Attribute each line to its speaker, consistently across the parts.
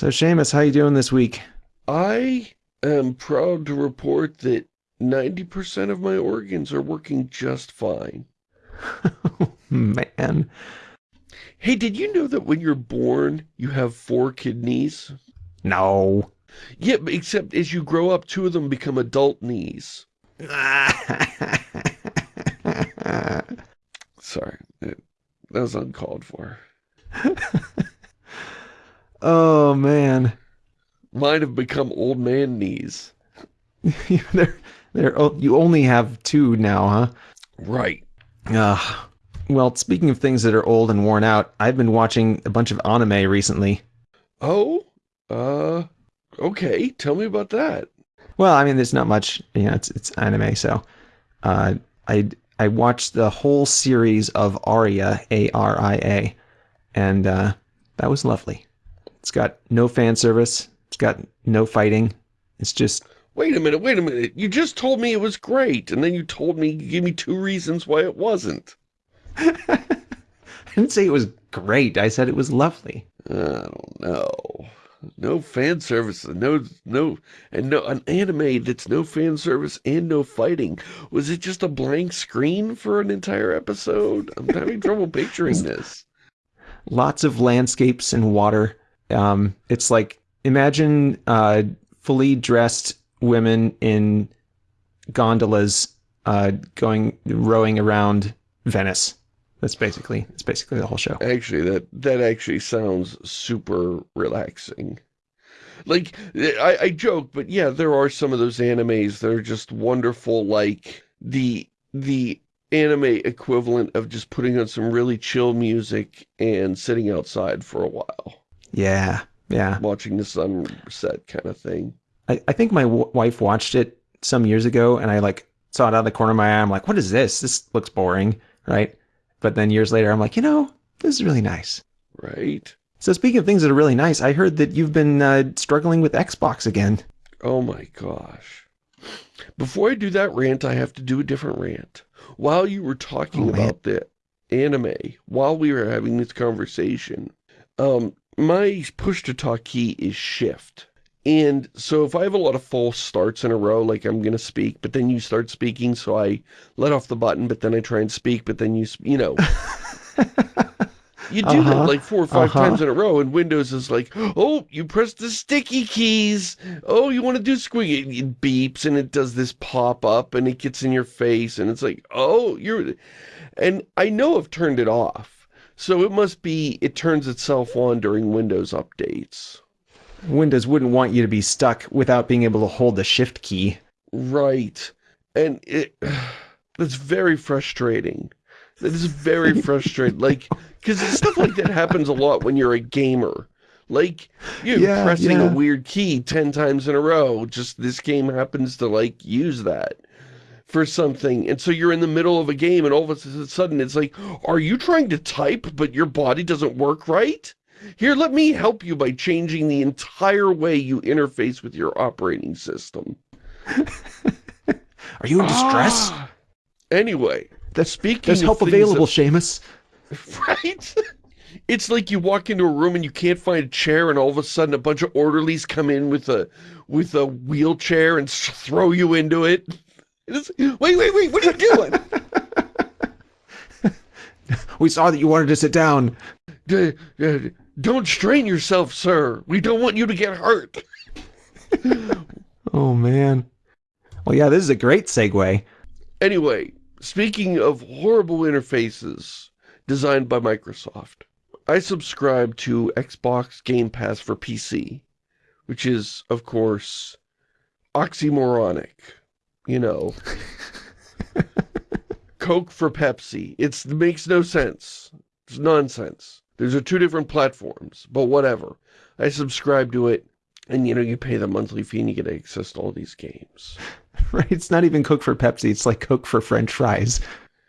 Speaker 1: So Shamus, how you doing this week?
Speaker 2: I am proud to report that 90% of my organs are working just fine.
Speaker 1: Man.
Speaker 2: Hey, did you know that when you're born, you have four kidneys?
Speaker 1: No.
Speaker 2: Yeah, except as you grow up, two of them become adult knees. Sorry, that was uncalled for.
Speaker 1: oh, man.
Speaker 2: Mine have become old man knees.
Speaker 1: they're, they're, you only have two now, huh?
Speaker 2: Right.
Speaker 1: Uh, well, speaking of things that are old and worn out, I've been watching a bunch of anime recently.
Speaker 2: Oh? Uh, okay. Tell me about that.
Speaker 1: Well, I mean, there's not much, you know, it's, it's anime, so, uh, I, I watched the whole series of Aria, A-R-I-A, and, uh, that was lovely. It's got no fan service. It's got no fighting. It's just...
Speaker 2: Wait a minute, wait a minute. You just told me it was great, and then you told me, you gave me two reasons why it wasn't.
Speaker 1: I didn't say it was great. I said it was lovely.
Speaker 2: I don't know. No fan service, no, no, and no, an anime that's no fan service and no fighting. Was it just a blank screen for an entire episode? I'm having trouble picturing this.
Speaker 1: Lots of landscapes and water. Um, it's like, imagine uh, fully dressed women in gondolas uh, going, rowing around Venice. That's basically that's basically the whole show.
Speaker 2: Actually, that that actually sounds super relaxing. Like, I, I joke, but yeah, there are some of those animes that are just wonderful, like the the anime equivalent of just putting on some really chill music and sitting outside for a while.
Speaker 1: Yeah, yeah.
Speaker 2: Watching the sunset kind of thing.
Speaker 1: I, I think my wife watched it some years ago, and I like saw it out of the corner of my eye. I'm like, what is this? This looks boring, right? But then years later, I'm like, you know, this is really nice.
Speaker 2: Right.
Speaker 1: So speaking of things that are really nice, I heard that you've been uh, struggling with Xbox again.
Speaker 2: Oh my gosh. Before I do that rant, I have to do a different rant. While you were talking oh, about the anime, while we were having this conversation, um, my push-to-talk key is shift. And so if I have a lot of false starts in a row, like I'm going to speak, but then you start speaking, so I let off the button, but then I try and speak, but then you, you know. you do uh -huh, that like four or 5 uh -huh. times in a row, and Windows is like, oh, you press the sticky keys. Oh, you want to do squeaky. It beeps, and it does this pop-up, and it gets in your face, and it's like, oh, you're... And I know I've turned it off. So it must be, it turns itself on during Windows updates.
Speaker 1: Windows wouldn't want you to be stuck without being able to hold the shift key.
Speaker 2: Right. And it that's very frustrating. That is very frustrating. like, because stuff like that happens a lot when you're a gamer. Like, you're yeah, pressing yeah. a weird key 10 times in a row. Just this game happens to, like, use that for something. And so you're in the middle of a game and all of a sudden it's like, are you trying to type but your body doesn't work right? Here, let me help you by changing the entire way you interface with your operating system.
Speaker 1: Are you in distress? Ah.
Speaker 2: Anyway,
Speaker 1: that's speaking There's help available, that, Shamus.
Speaker 2: Right? It's like you walk into a room and you can't find a chair and all of a sudden a bunch of orderlies come in with a with a wheelchair and throw you into it. Wait, wait, wait, what are you doing?
Speaker 1: we saw that you wanted to sit down.
Speaker 2: Don't strain yourself, sir. We don't want you to get hurt.
Speaker 1: oh, man. Well, yeah, this is a great segue.
Speaker 2: Anyway, speaking of horrible interfaces designed by Microsoft, I subscribe to Xbox Game Pass for PC, which is, of course, oxymoronic. You know. Coke for Pepsi. It's, it makes no sense. It's nonsense. Those are two different platforms, but whatever. I subscribe to it, and you know, you pay the monthly fee and you get access to all these games.
Speaker 1: Right, it's not even Coke for Pepsi, it's like Coke for french fries.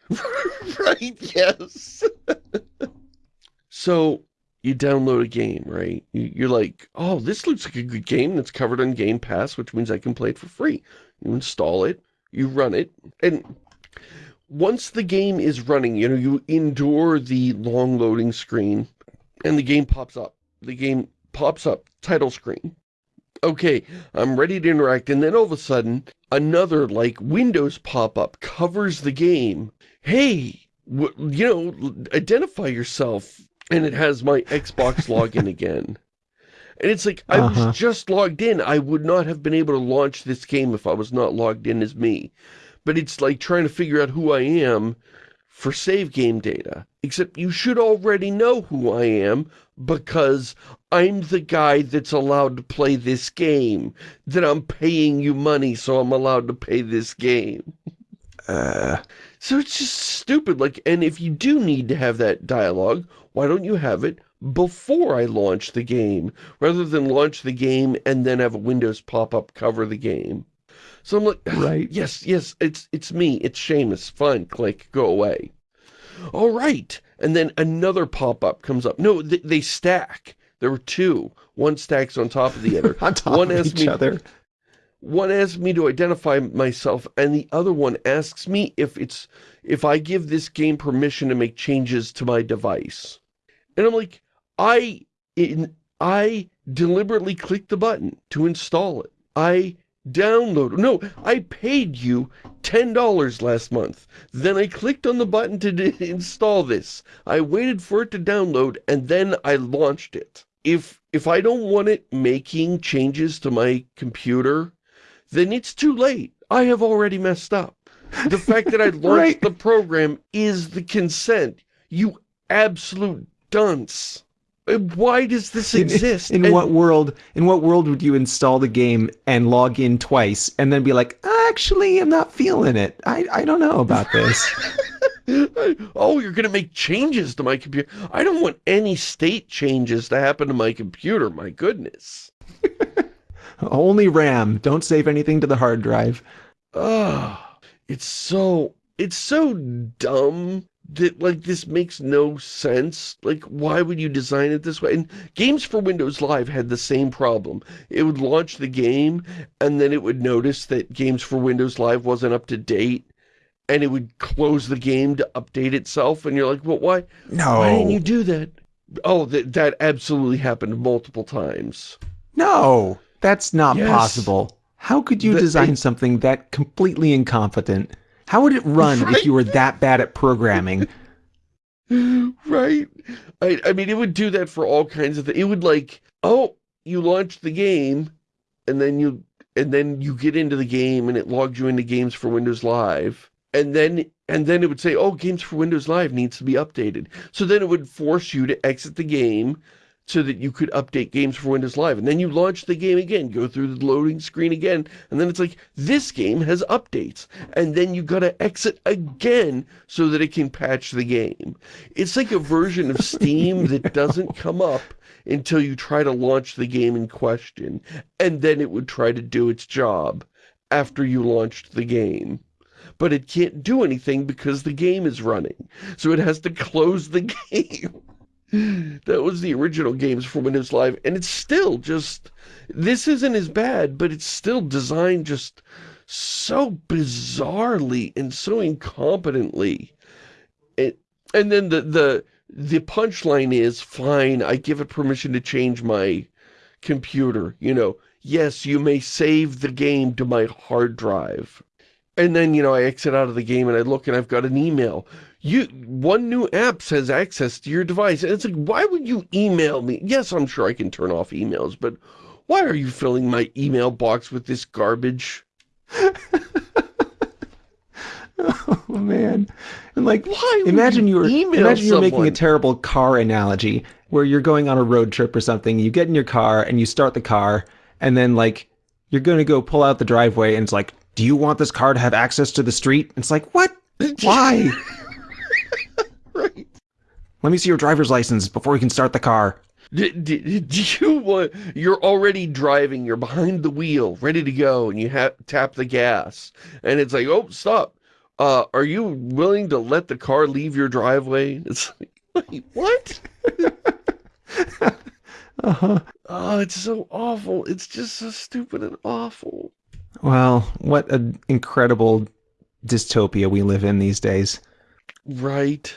Speaker 2: right, yes. so, you download a game, right? You're like, oh, this looks like a good game that's covered on Game Pass, which means I can play it for free. You install it, you run it, and once the game is running, you know, you endure the long loading screen and the game pops up. The game pops up, title screen. Okay, I'm ready to interact, and then all of a sudden, another, like, Windows pop-up covers the game. Hey, you know, identify yourself. And it has my Xbox login again. And it's like, I uh -huh. was uh-huh. just logged in. I would not have been able to launch this game if I was not logged in as me. But it's like trying to figure out who I am for save game data. Except you should already know who I am because I'm the guy that's allowed to play this game. That I'm paying you money so I'm allowed to play this game. Uh, so it's just stupid. Like, and if you do need to have that dialogue, why don't you have it before I launch the game, rather than launch the game and then have a Windows pop-up cover the game? So I'm like, right. yes, yes, it's it's me, it's Shamus, fine, click, go away. All right, and then another pop-up comes up. No, they, they, stack. There were two. One stacks on top of the other.
Speaker 1: on top one of each me, other.
Speaker 2: One asks me to identify myself, and the other one asks me if it's if I give this game permission to make changes to my device. And I'm like, I in, I deliberately clicked the button to install it. I download. No, I paid you $10 last month. Then I clicked on the button to install this. I waited for it to download and then I launched it. If if I don't want it making changes to my computer, then it's too late. I have already messed up. The fact that I launched right. the program is the consent. You absolute dunce. Uh, why does this exist?
Speaker 1: In, in what world? In what world would you install the game and log in twice and then be like, actually, I'm not feeling it. I I don't know about this.
Speaker 2: oh, you're going to make changes to my computer. I don't want any state changes to happen to my computer. My goodness.
Speaker 1: Only RAM. Don't save anything to the hard drive.
Speaker 2: Oh, it's so, it's so dumb that like this makes no sense. Like why would you design it this way? And games for windows live had the same problem. It would launch the game and then it would notice that games for windows live wasn't up to date and it would close the game to update itself and you're like well why no. why didn't you do that? Oh that that absolutely happened multiple times.
Speaker 1: No that's not yes. possible. How could you the, design something that completely incompetent how would it run right? if you were that bad at programming?
Speaker 2: right? I, I mean, it would do that for all kinds of things. It would like, oh, you launch the game, and then you and then you get into the game, and it logs you into Games for Windows Live, and then and then it would say, oh, Games for Windows Live needs to be updated. So then it would force you to exit the game, so that you could update games for Windows Live. And then you launch the game again, go through the loading screen again, and then it's like, this game has updates. And then you gotta exit again so that it can patch the game. It's like a version of Steam that doesn't come up until you try to launch the game in question. And then it would try to do its job after you launched the game but it can't do anything because the game is running. So it has to close the game that was the original games for Windows Live, and it's still just, this isn't as bad, but it's still designed just so bizarrely and so incompetently. It, and then the, the, the punchline is, fine, I give it permission to change my computer, you know, yes, you may save the game to my hard drive. And then, you know, I exit out of the game and I look and I've got an email you one new app says access to your device. And it's like, why would you email me? Yes, I'm sure I can turn off emails, but why are you filling my email box with this garbage?
Speaker 1: oh man. And like why imagine you were imagine you're making a terrible car analogy where you're going on a road trip or something, you get in your car and you start the car and then like you're going to go pull out the driveway and it's like, "Do you want this car to have access to the street?" It's like, "What? Why?" right. Let me see your driver's license before we can start the car.
Speaker 2: Do, do, do you want, you're already driving, you're behind the wheel, ready to go, and you tap the gas, and it's like, oh, stop. Uh, are you willing to let the car leave your driveway? It's like, wait, what? uh-huh. Oh, it's so awful. It's just so stupid and awful.
Speaker 1: Well, what an incredible dystopia we live in these days.
Speaker 2: Right.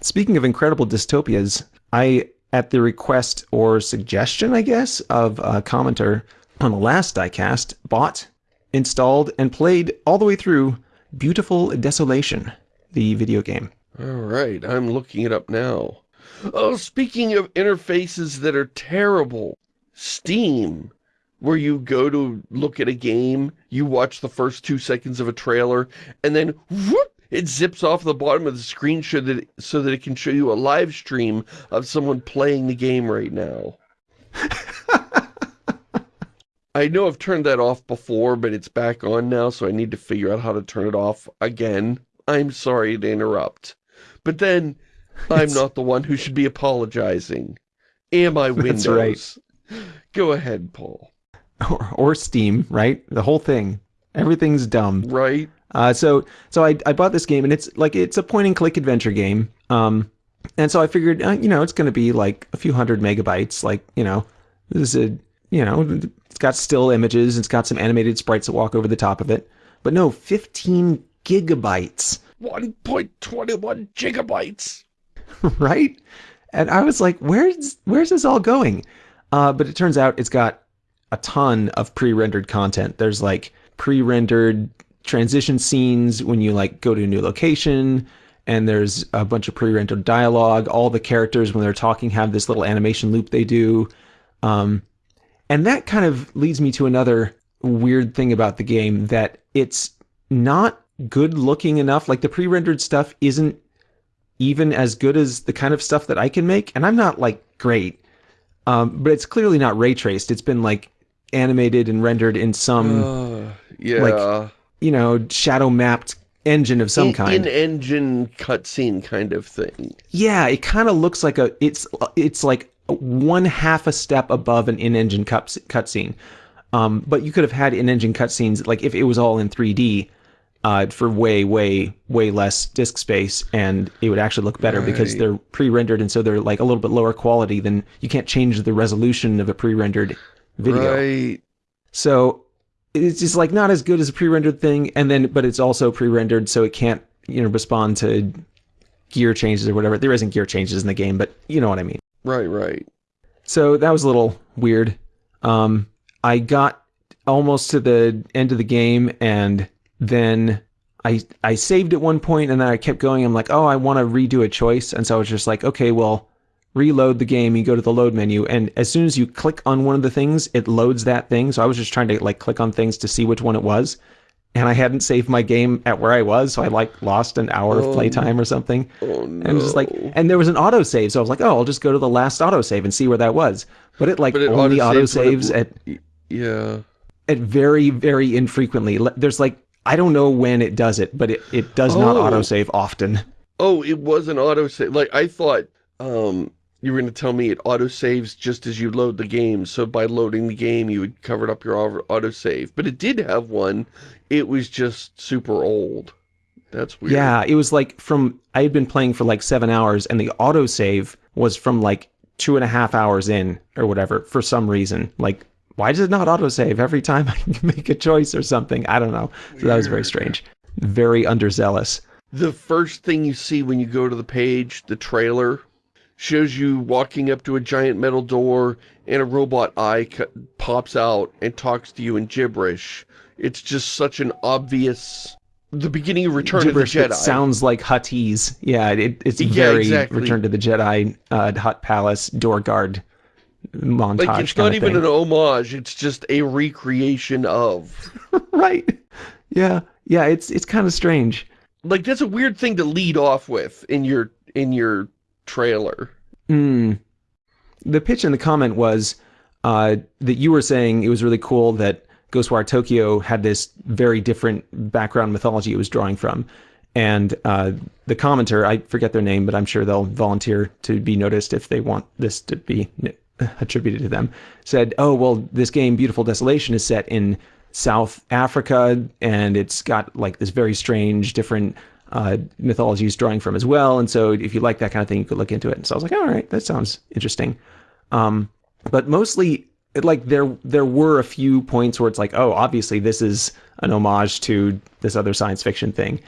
Speaker 1: Speaking of incredible dystopias, I at the request or suggestion, I guess, of a commenter on the last diecast, bought, installed, and played all the way through Beautiful Desolation, the video game.
Speaker 2: All right, I'm looking it up now. Oh, speaking of interfaces that are terrible, Steam, where you go to look at a game, you watch the first two seconds of a trailer, and then whoop, it zips off the bottom of the screen so that, it, so that it can show you a live stream of someone playing the game right now. I know I've turned that off before, but it's back on now, so I need to figure out how to turn it off again. I'm sorry to interrupt. But then, I'm
Speaker 1: It's-
Speaker 2: not the one who should be apologizing. Am I Windows?
Speaker 1: That's right.
Speaker 2: Go ahead, Paul.
Speaker 1: Or, or Steam, right? The whole thing. Everything's dumb.
Speaker 2: Right?
Speaker 1: Uh, so so I, I bought this game and it's like it's a point and click adventure game. Um, and so I figured uh, you know it's going to be like a few hundred megabytes. Like you know this is a you know it's got still images. It's got some animated sprites that walk over the top of it. But no, 15 gigabytes,
Speaker 2: 1.21 gigabytes.
Speaker 1: right? And I was like, where's where's this all going? Uh, but it turns out it's got a ton of pre-rendered content. There's like pre-rendered transition scenes when you like go to a new location and there's a bunch of pre-rendered dialogue. All the characters when they're talking have this little animation loop they do. Um, and that kind of leads me to another weird thing about the game that it's not good looking enough. Like the pre-rendered stuff isn't even as good as the kind of stuff that i can make and i'm not like great. Um, but it's clearly not ray traced it's been like animated and rendered in some
Speaker 2: Uh, yeah.
Speaker 1: you know, shadow mapped engine of some
Speaker 2: in,
Speaker 1: kind.
Speaker 2: In-engine cutscene kind of thing.
Speaker 1: yeah, it kind of looks like a it's it's like one half a step above an in-engine cut cutscene. Um, but you could have had in-engine cutscenes like if it was all in 3D uh, for way, way, way less disk space, and it would actually look better because they're pre-rendered, and so they're like a little bit lower quality than you can't change the resolution of a pre-rendered video.
Speaker 2: Right.
Speaker 1: So it's just like not as good as a pre-rendered thing, and then but it's also pre-rendered, so it can't you know respond to gear changes or whatever. There isn't gear changes in the game, but you know what I mean.
Speaker 2: Right, right.
Speaker 1: So that was a little weird. Um, I got almost to the end of the game, and then I I saved at one point, and then I kept going. I'm like, oh, I want to redo a choice, and so I was just like, okay, well, reload the game. You go to the load menu, and as soon as you click on one of the things, it loads that thing. So I was just trying to like click on things to see which one it was, and I hadn't saved my game at where I was, so I like lost an hour of
Speaker 2: Oh.
Speaker 1: playtime or something.
Speaker 2: Oh, no.
Speaker 1: And just like, and there was an autosave, so I was like, oh, I'll just go to the last autosave and see where that was. But it like
Speaker 2: But it
Speaker 1: only
Speaker 2: autosaves
Speaker 1: autosaves
Speaker 2: when
Speaker 1: at
Speaker 2: Yeah.
Speaker 1: at very very infrequently. There's like I don't know when it does it, but it, it does not
Speaker 2: Oh.
Speaker 1: autosave often.
Speaker 2: Oh, it was an autosave. Like, I thought um, you were going to tell me it autosaves just as you load the game. So by loading the game, you would cover up your auto- autosave. But it did have one. It was just super old. That's weird.
Speaker 1: Yeah, it was like from I had been playing for like seven hours, and the autosave was from like two and a half hours in or whatever for some reason. Like, why does it not autosave every time I make a choice or something? I don't know. So that was very strange. Very underzealous.
Speaker 2: The first thing you see when you go to the page, the trailer, shows you walking up to a giant metal door and a robot eye pops out and talks to you in gibberish. It's just such an obvious... The beginning of Return
Speaker 1: gibberish
Speaker 2: of the Jedi.
Speaker 1: sounds like Huttese. Yeah, it, it's
Speaker 2: Yeah,
Speaker 1: very
Speaker 2: exactly.
Speaker 1: Return to the Jedi, uh, Hutt Palace, door guard montage.
Speaker 2: like, it's not even an homage, it's just a recreation of...
Speaker 1: right. Yeah, yeah. It's it's kind of strange.
Speaker 2: Like, that's a weird thing to lead off with in your in your trailer.
Speaker 1: Mm. The pitch in the comment was uh, that you were saying it was really cool that Ghostwire Tokyo had this very different background mythology it was drawing from. And uh, the commenter, I forget their name, but I'm sure they'll volunteer to be noticed if they want this to be attributed to them, said, Oh, well, this game, Beautiful Desolation, is set in South Africa and it's got like this very strange, different uh, mythology it's drawing from as well. And so if you like that kind of thing, you could look into it. And so I was like, all right, that sounds interesting. Um, but mostly, it, like there there were a few points where it's like, oh, obviously this is an homage to this other science fiction thing.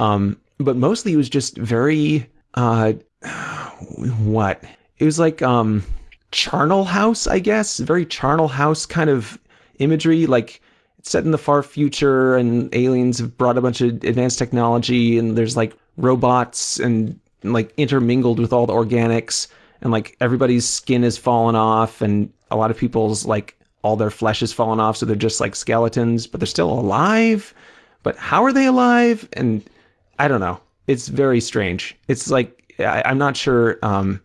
Speaker 1: Um, but mostly it was just very uh, what it was like um charnel house i guess very charnel house kind of imagery like set in the far future and aliens have brought a bunch of advanced technology and there's like robots and like intermingled with all the organics and like everybody's skin has fallen off and a lot of people's like all their flesh has fallen off so they're just like skeletons but they're still alive? But how are they alive? And i don't know. It's very strange. It's like I, i'm not sure um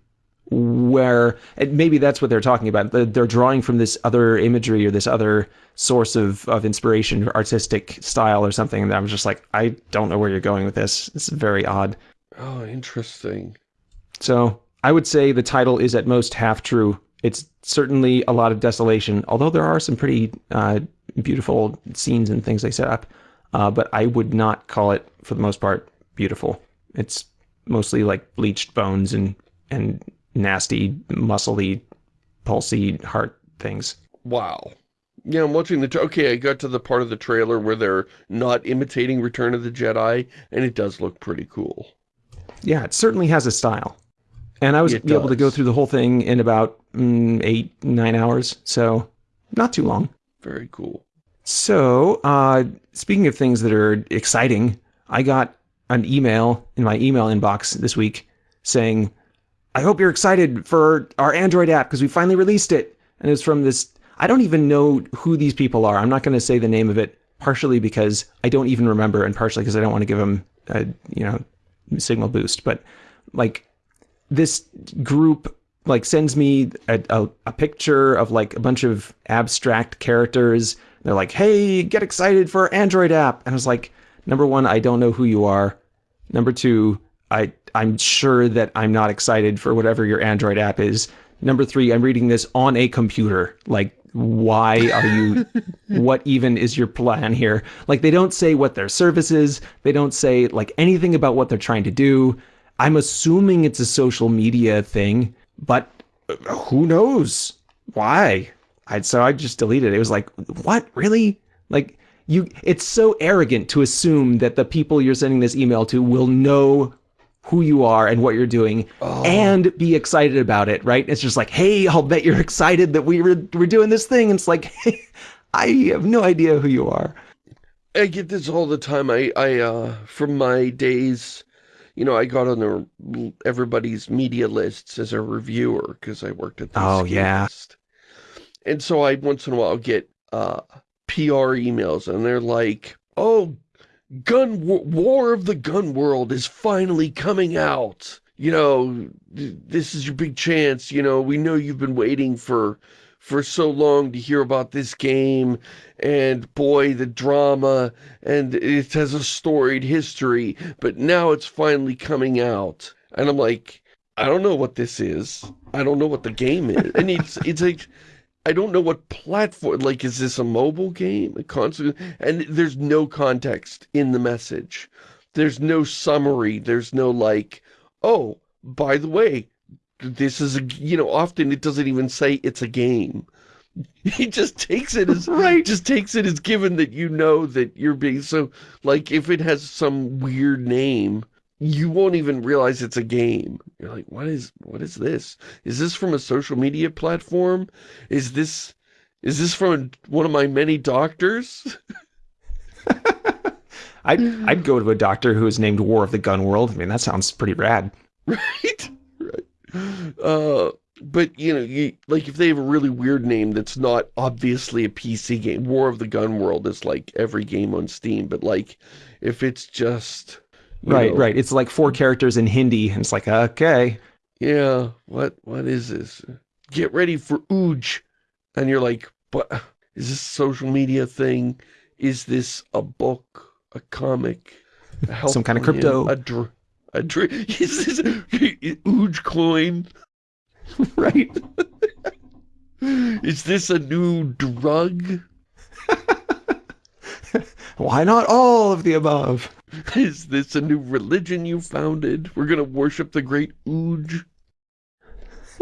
Speaker 1: where maybe that's what they're talking about. They're drawing from this other imagery or this other source of, of inspiration, artistic style or something. And I was just like, I don't know where you're going with this. It's very odd.
Speaker 2: Oh, interesting.
Speaker 1: So I would say the title is at most half true. It's certainly a lot of desolation, although there are some pretty uh, beautiful scenes and things they set up. Uh, but I would not call it, for the most part, beautiful. It's mostly like bleached bones and and nasty, muscly, pulsy heart things.
Speaker 2: Wow. Yeah, I'm watching the... Okay, I got to the part of the trailer where they're not imitating Return of the Jedi, and it does look pretty cool.
Speaker 1: Yeah, it certainly has a style. And I was able to go through the whole thing in about mm, eight, nine hours, so not too long.
Speaker 2: Very cool.
Speaker 1: So, uh, speaking of things that are exciting, I got an email in my email inbox this week saying, I hope you're excited for our Android app because we finally released it. And it's from this, I don't even know who these people are. I'm not going to say the name of it, partially because I don't even remember and partially because I don't want to give them a, you know, signal boost. But like this group like sends me a, a, a picture of like a bunch of abstract characters. They're like, hey, get excited for our Android app. And I was like, number one, I don't know who you are. Number two, I I'm sure that I'm not excited for whatever your Android app is. Number three, I'm reading this on a computer. Like, why are you, what even is your plan here? Like, they don't say what their service is. They don't say, like, anything about what they're trying to do. I'm assuming it's a social media thing, but uh, who knows? Why? I, so I just deleted it. It was like, what? Really? Like, you, it's so arrogant to assume that the people you're sending this email to will know who you are and what you're doing oh. and be excited about it, right? It's just like, hey, I'll bet you're excited that we were, we're doing this thing. And it's like, hey, I have no idea who you are.
Speaker 2: I get this all the time. I, I, uh, from my days, you know, I got on the, everybody's media lists as a reviewer because I worked at the
Speaker 1: Oh, yeah. List.
Speaker 2: And so I, once in a while, get, uh, PR emails and they're like, oh, Gun War of the Gun World is finally coming out. You know, this is your big chance. You know, we know you've been waiting for for so long to hear about this game and boy the drama and it has a storied history but now it's finally coming out and I'm like I don't know what this is I don't know what the game is and it's it's like I don't know what platform, like, is this a mobile game? A console? And there's no context in the message. There's no summary. There's no, like, oh, by the way, this is a, you know, often it doesn't even say it's a game. He just takes it as, right. just takes it as given that you know that you're being, so, like, if it has some weird name, you won't even realize it's a game. You're like, what is, what is this? Is this from a social media platform? Is this, is this from one of my many doctors?
Speaker 1: I'd, I'd go to a doctor who is named War of the Gun World. I mean, that sounds pretty rad.
Speaker 2: Right? Right. Uh, but, you know, you, like, if they have a really weird name that's not obviously a PC game, War of the Gun World is like every game on Steam, but, like, if it's just
Speaker 1: Right, know. right. It's like four characters in Hindi, and it's like, okay.
Speaker 2: Yeah, what what is this? Get ready for Ooj. And you're like, but is this a social media thing? Is this a book? A comic?
Speaker 1: A Some kind of crypto?
Speaker 2: A, dr a dr is this Ooj coin?
Speaker 1: right.
Speaker 2: is this a new drug?
Speaker 1: Why not all of the above?
Speaker 2: Is this a new religion you founded? We're gonna worship the great Ooj.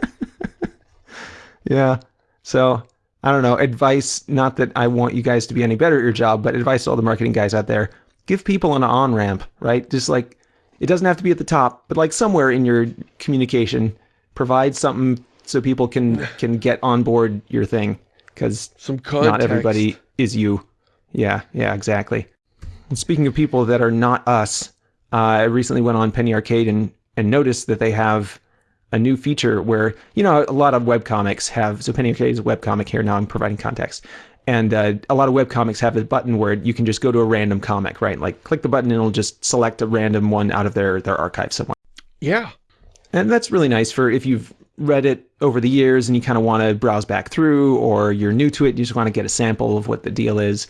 Speaker 1: yeah. So, I don't know. Advice, not that I want you guys to be any better at your job, but advice to all the marketing guys out there. Give people an on-ramp, right? Just like, it doesn't have to be at the top, but like somewhere in your communication, provide something so people can can get on board your thing because not everybody is you. Yeah, yeah, exactly. And speaking of people that are not us, uh, I recently went on Penny Arcade and and noticed that they have a new feature where you know a lot of webcomics have so Penny Arcade is a webcomic here. Now I'm providing context. And uh, a lot of webcomics have a button where you can just go to a random comic, right? Like click the button and it'll just select a random one out of their, their archive somewhere.
Speaker 2: Yeah.
Speaker 1: And that's really nice for if you've read it over the years and you kind of want to browse back through, or you're new to it, you just want to get a sample of what the deal is.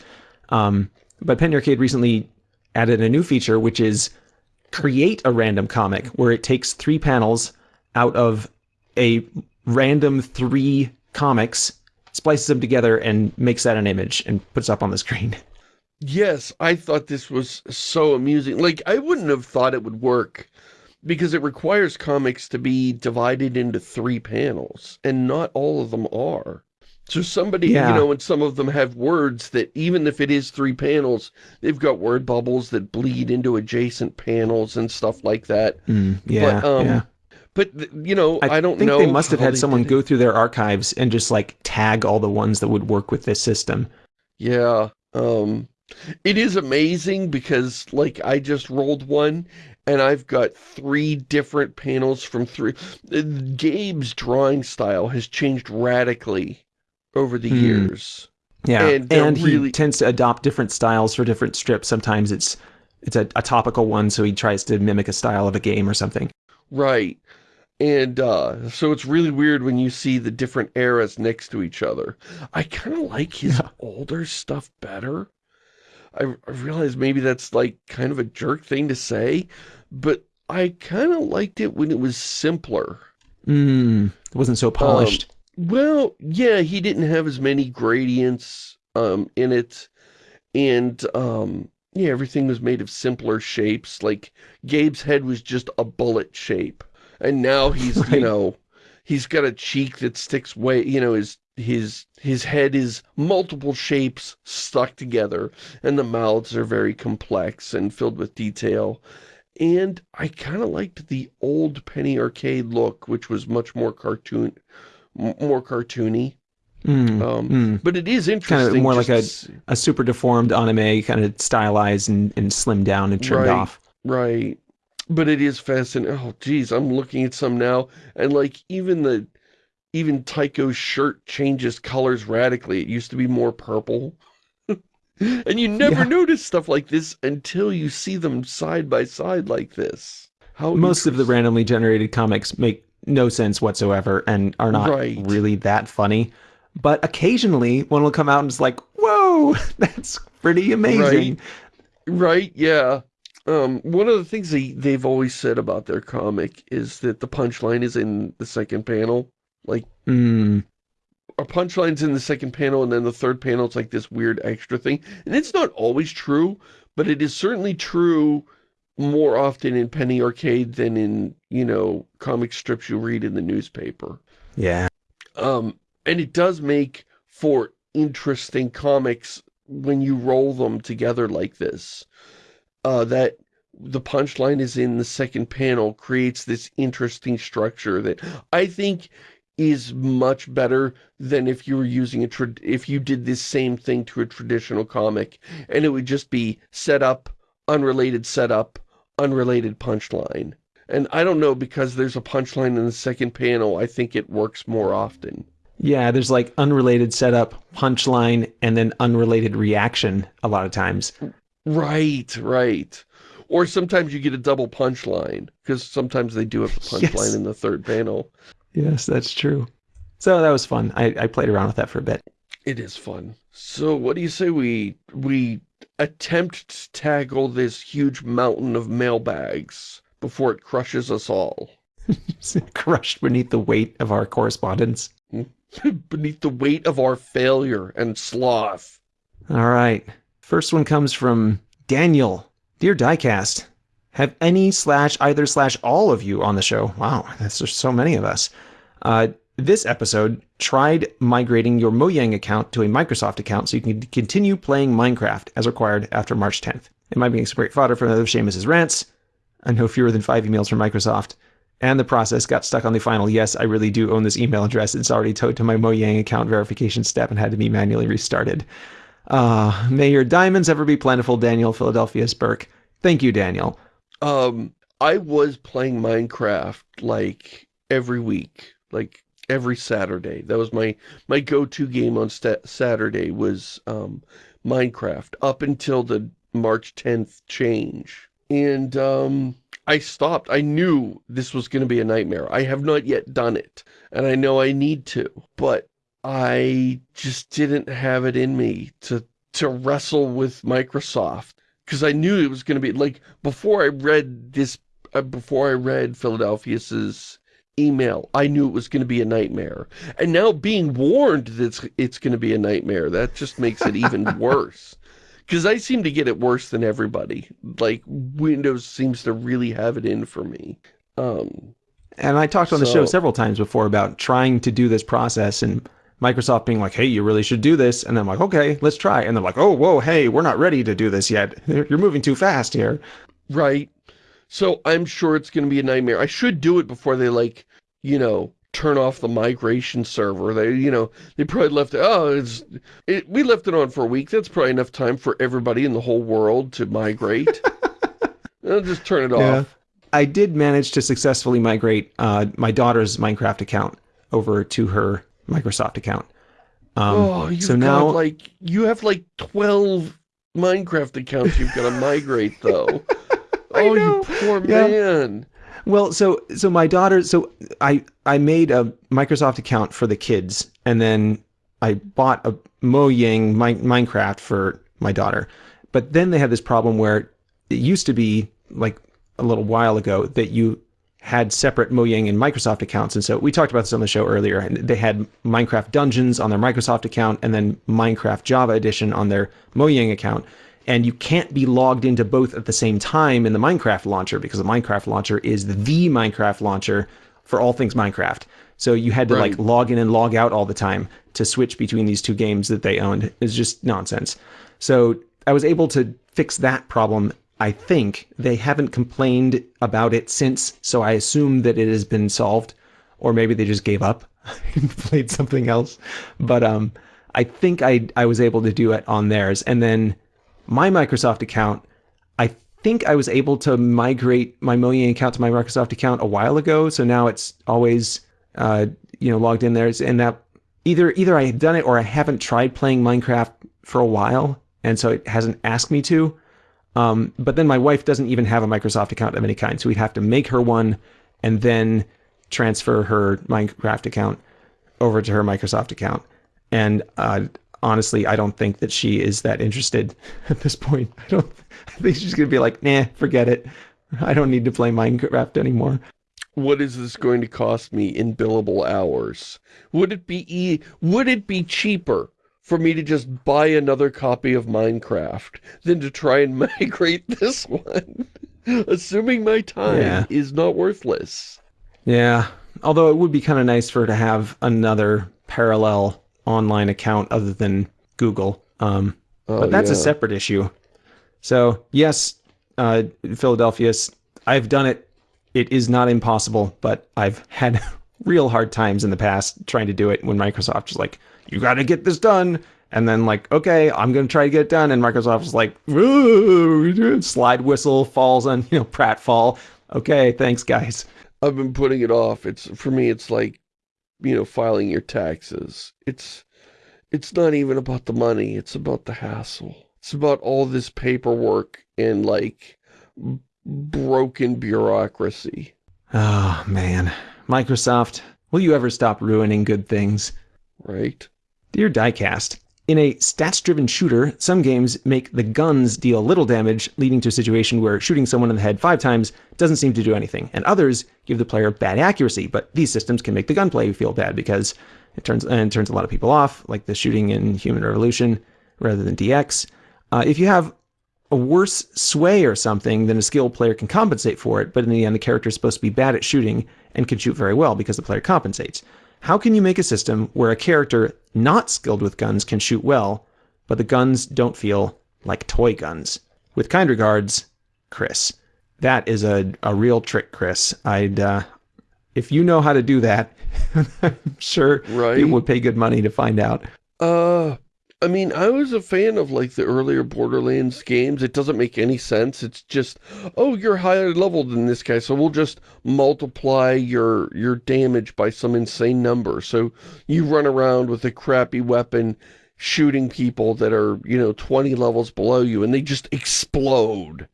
Speaker 1: Um, but Penny Arcade recently added a new feature, which is create a random comic where it takes three panels out of a random three comics, splices them together, and makes that an image and puts up on the screen.
Speaker 2: Yes, I thought this was so amusing. Like, I wouldn't have thought it would work because it requires comics to be divided into three panels, and not all of them are. So somebody,
Speaker 1: Yeah.
Speaker 2: you know, and some of them have words that even if it is three panels, they've got word bubbles that bleed into adjacent panels and stuff like that.
Speaker 1: Mm, yeah,
Speaker 2: but, um,
Speaker 1: yeah.
Speaker 2: But, you know, I, don't
Speaker 1: think
Speaker 2: know.
Speaker 1: they must have had someone go through their archives and just like tag all the ones that would work with this system.
Speaker 2: Yeah. Um, it is amazing because, like, I just rolled one and I've got three different panels from three. uh, Gabe's drawing style has changed radically over the
Speaker 1: Hmm.
Speaker 2: years.
Speaker 1: Yeah,
Speaker 2: And
Speaker 1: and,
Speaker 2: they're
Speaker 1: he tends to adopt different styles for different strips. Sometimes it's it's a, a topical one, so he tries to mimic a style of a game or something.
Speaker 2: Right. And uh, so it's really weird when you see the different eras next to each other. I kind of like his
Speaker 1: Yeah.
Speaker 2: older stuff better. I, I realize maybe that's like kind of a jerk thing to say, but I kind of liked it when it was simpler.
Speaker 1: Mm, it wasn't so polished.
Speaker 2: Well, yeah, he didn't have as many gradients um, in it, and um, yeah, everything was made of simpler shapes. Like Gabe's head was just a bullet shape, and now he's you know he's got a cheek that sticks way you know his his his head is multiple shapes stuck together, and the mouths are very complex and filled with detail. And I kind of liked the old Penny Arcade look, which was much more cartoon, more cartoony.
Speaker 1: Mm,
Speaker 2: Um,
Speaker 1: mm.
Speaker 2: But it is interesting.
Speaker 1: Kind
Speaker 2: of
Speaker 1: more
Speaker 2: like
Speaker 1: a- A super deformed anime, kind of stylized and, and slimmed down and trimmed
Speaker 2: Right.
Speaker 1: off.
Speaker 2: right. But it is fascinating. Oh, geez, I'm looking at some now, and like even the, even Tycho's shirt changes colors radically. It used to be more purple. and you never
Speaker 1: Yeah.
Speaker 2: notice stuff like this until you see them side by side like this. How
Speaker 1: Most of the randomly generated comics make no sense whatsoever and are not
Speaker 2: Right.
Speaker 1: really that funny. But occasionally one will come out and it's like, whoa, that's pretty amazing.
Speaker 2: Right, yeah. Um, one of the things they, they've always said about their comic is that the punchline is in the second panel. Like,
Speaker 1: Mm,
Speaker 2: a punchline's in the second panel, and then the third panel, it's like this weird extra thing. And it's not always true, but it is certainly true more often in Penny Arcade than in, you know, comic strips you read in the newspaper.
Speaker 1: yeah.
Speaker 2: Um, and it does make for interesting comics when you roll them together like this. Uh, that the punchline is in the second panel creates this interesting structure that I think is much better than if you were using a trad if you did this same thing to a traditional comic and it would just be setup, unrelated setup, unrelated punchline. And I don't know because there's a punchline in the second panel, I think it works more often.
Speaker 1: Yeah, there's like unrelated setup, punchline, and then unrelated reaction a lot of times.
Speaker 2: Right, right. Or sometimes you get a double punchline, because sometimes they do have a punchline
Speaker 1: Yes.
Speaker 2: in the third panel.
Speaker 1: Yes, that's true. So that was fun. I, I played around with that for a bit.
Speaker 2: It is fun. So what do you say we we attempt to tackle this huge mountain of mailbags before it crushes us all?
Speaker 1: Crushed beneath the weight of our correspondence.
Speaker 2: Beneath the weight of our failure and sloth.
Speaker 1: All right. First one comes from Daniel. Dear Diecast, have any slash either slash all of you on the show? Wow, that's just so many of us. Uh, this episode tried migrating your Mojang account to a Microsoft account so you can continue playing Minecraft as required after March 10th. It might be some great fodder for another Shamus's rants. I know fewer than five emails from Microsoft. and the process got stuck on the final yes, I really do own this email address. It's already towed to my Mojang account verification step and had to be manually restarted. Uh, may your diamonds ever be plentiful, Daniel Philadelphia Burke. Thank you, Daniel.
Speaker 2: Um, I was playing Minecraft like every week, like every Saturday. That was my my go-to game on Saturday was um, Minecraft up until the March 10th change. And um, I stopped. I knew this was going to be a nightmare. I have not yet done it, and I know I need to, but I just didn't have it in me to to wrestle with Microsoft because I knew it was going to be like before I read this uh, before I read Philadelphia's email, I knew it was going to be a nightmare. And now being warned that it's, it's going to be a nightmare, that just makes it even worse. Because I seem to get it worse than everybody. Like, Windows seems to really have it in for me. Um,
Speaker 1: and I talked on so, the show several times before about trying to do this process and Microsoft being like, hey, you really should do this. And I'm like, okay, let's try. And they're like, oh, whoa, hey, we're not ready to do this yet. You're moving too fast here.
Speaker 2: Right. So I'm sure it's going to be a nightmare. I should do it before they like, you know, turn off the migration server. They, you know, they probably left it, oh, it's, it, we left it on for a week. That's probably enough time for everybody in the whole world to migrate. I'll just turn it yeah. off.
Speaker 1: I did manage to successfully migrate uh, my daughter's Minecraft account over to her Microsoft account.
Speaker 2: Um, oh, you've so now, got like, you have like 12 Minecraft accounts you've got to migrate though. oh, you poor yeah. man.
Speaker 1: Well, so so my daughter, so I I made a Microsoft account for the kids, and then I bought a Mojang Minecraft for my daughter. But then they had this problem where it used to be like a little while ago that you had separate Mojang and Microsoft accounts. And so we talked about this on the show earlier. And they had Minecraft Dungeons on their Microsoft account and then Minecraft Java Edition on their Mojang account and you can't be logged into both at the same time in the Minecraft launcher because the Minecraft launcher is the Minecraft launcher for all things Minecraft. So you had to right. like log in and log out all the time to switch between these two games that they owned. It's just nonsense. So I was able to fix that problem. I think they haven't complained about it since, so I assume that it has been solved, or maybe they just gave up and played something else. But um, I think I I was able to do it on theirs, and then my Microsoft account, I think I was able to migrate my Mojang account to my Microsoft account a while ago. So now it's always, uh, you know, logged in there. And that either either I have done it or I haven't tried playing Minecraft for a while, and so it hasn't asked me to. Um, but then my wife doesn't even have a Microsoft account of any kind, so we'd have to make her one and then transfer her Minecraft account over to her Microsoft account. And uh, honestly, I don't think that she is that interested at this point. I don't. I think she's gonna be like, nah, forget it. I don't need to play Minecraft anymore.
Speaker 2: What is this going to cost me in billable hours? Would it be e would it be cheaper for me to just buy another copy of Minecraft than to try and migrate this one? Assuming my time yeah. is not worthless.
Speaker 1: Yeah. Although it would be kind of nice for her to have another parallel online account other than Google. Um, oh, but that's yeah. a separate issue. So yes, uh, Philadelphia, I've done it. It is not impossible, but I've had real hard times in the past trying to do it when Microsoft was like, you got to get this done. And then like, okay, I'm going to try to get it done. And Microsoft was like, slide whistle falls on, you know, pratfall. Okay, thanks guys.
Speaker 2: I've been putting it off. It's for me, it's like you know, filing your taxes. It's, it's not even about the money. It's about the hassle. It's about all this paperwork and like broken bureaucracy.
Speaker 1: Oh, man. Microsoft, will you ever stop ruining good things?
Speaker 2: Right.
Speaker 1: Dear Diecast, in a stats-driven shooter, some games make the guns deal little damage, leading to a situation where shooting someone in the head five times doesn't seem to do anything, and others give the player bad accuracy, but these systems can make the gunplay feel bad because it turns and turns a lot of people off, like the shooting in Human Revolution rather than DX. Uh, if you have a worse sway or something, then a skilled player can compensate for it, but in the end, the character is supposed to be bad at shooting and can shoot very well because the player compensates. How can you make a system where a character not skilled with guns can shoot well, but the guns don't feel like toy guns? With kind regards, Chris. That is a, a real trick, Chris. I'd uh, if you know how to do that, I'm sure
Speaker 2: Right.
Speaker 1: people would pay good money to find out.
Speaker 2: Uh, I mean, I was a fan of like the earlier Borderlands games. It doesn't make any sense. It's just, oh, you're higher level than this guy, so we'll just multiply your your damage by some insane number. So you run around with a crappy weapon shooting people that are, you know, 20 levels below you and they just explode.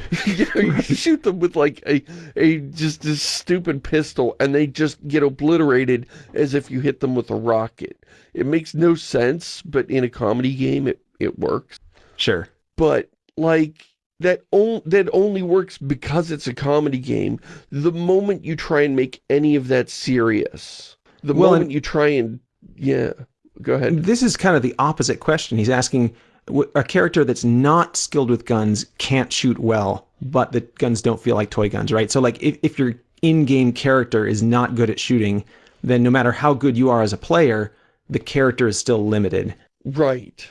Speaker 2: you, know, you shoot them with like a, a just this stupid pistol and they just get obliterated as if you hit them with a rocket. It makes no sense, but in a comedy game it, it works.
Speaker 1: Sure.
Speaker 2: But like that on, that only works because it's a comedy game. The moment you try and make any of that serious, the
Speaker 1: Well,
Speaker 2: moment you try and yeah, go ahead.
Speaker 1: This is kind of the opposite question. He's asking a character that's not skilled with guns can't shoot well, but the guns don't feel like toy guns, right? So like if, if your in-game character is not good at shooting, then no matter how good you are as a player, the character is still limited.
Speaker 2: Right.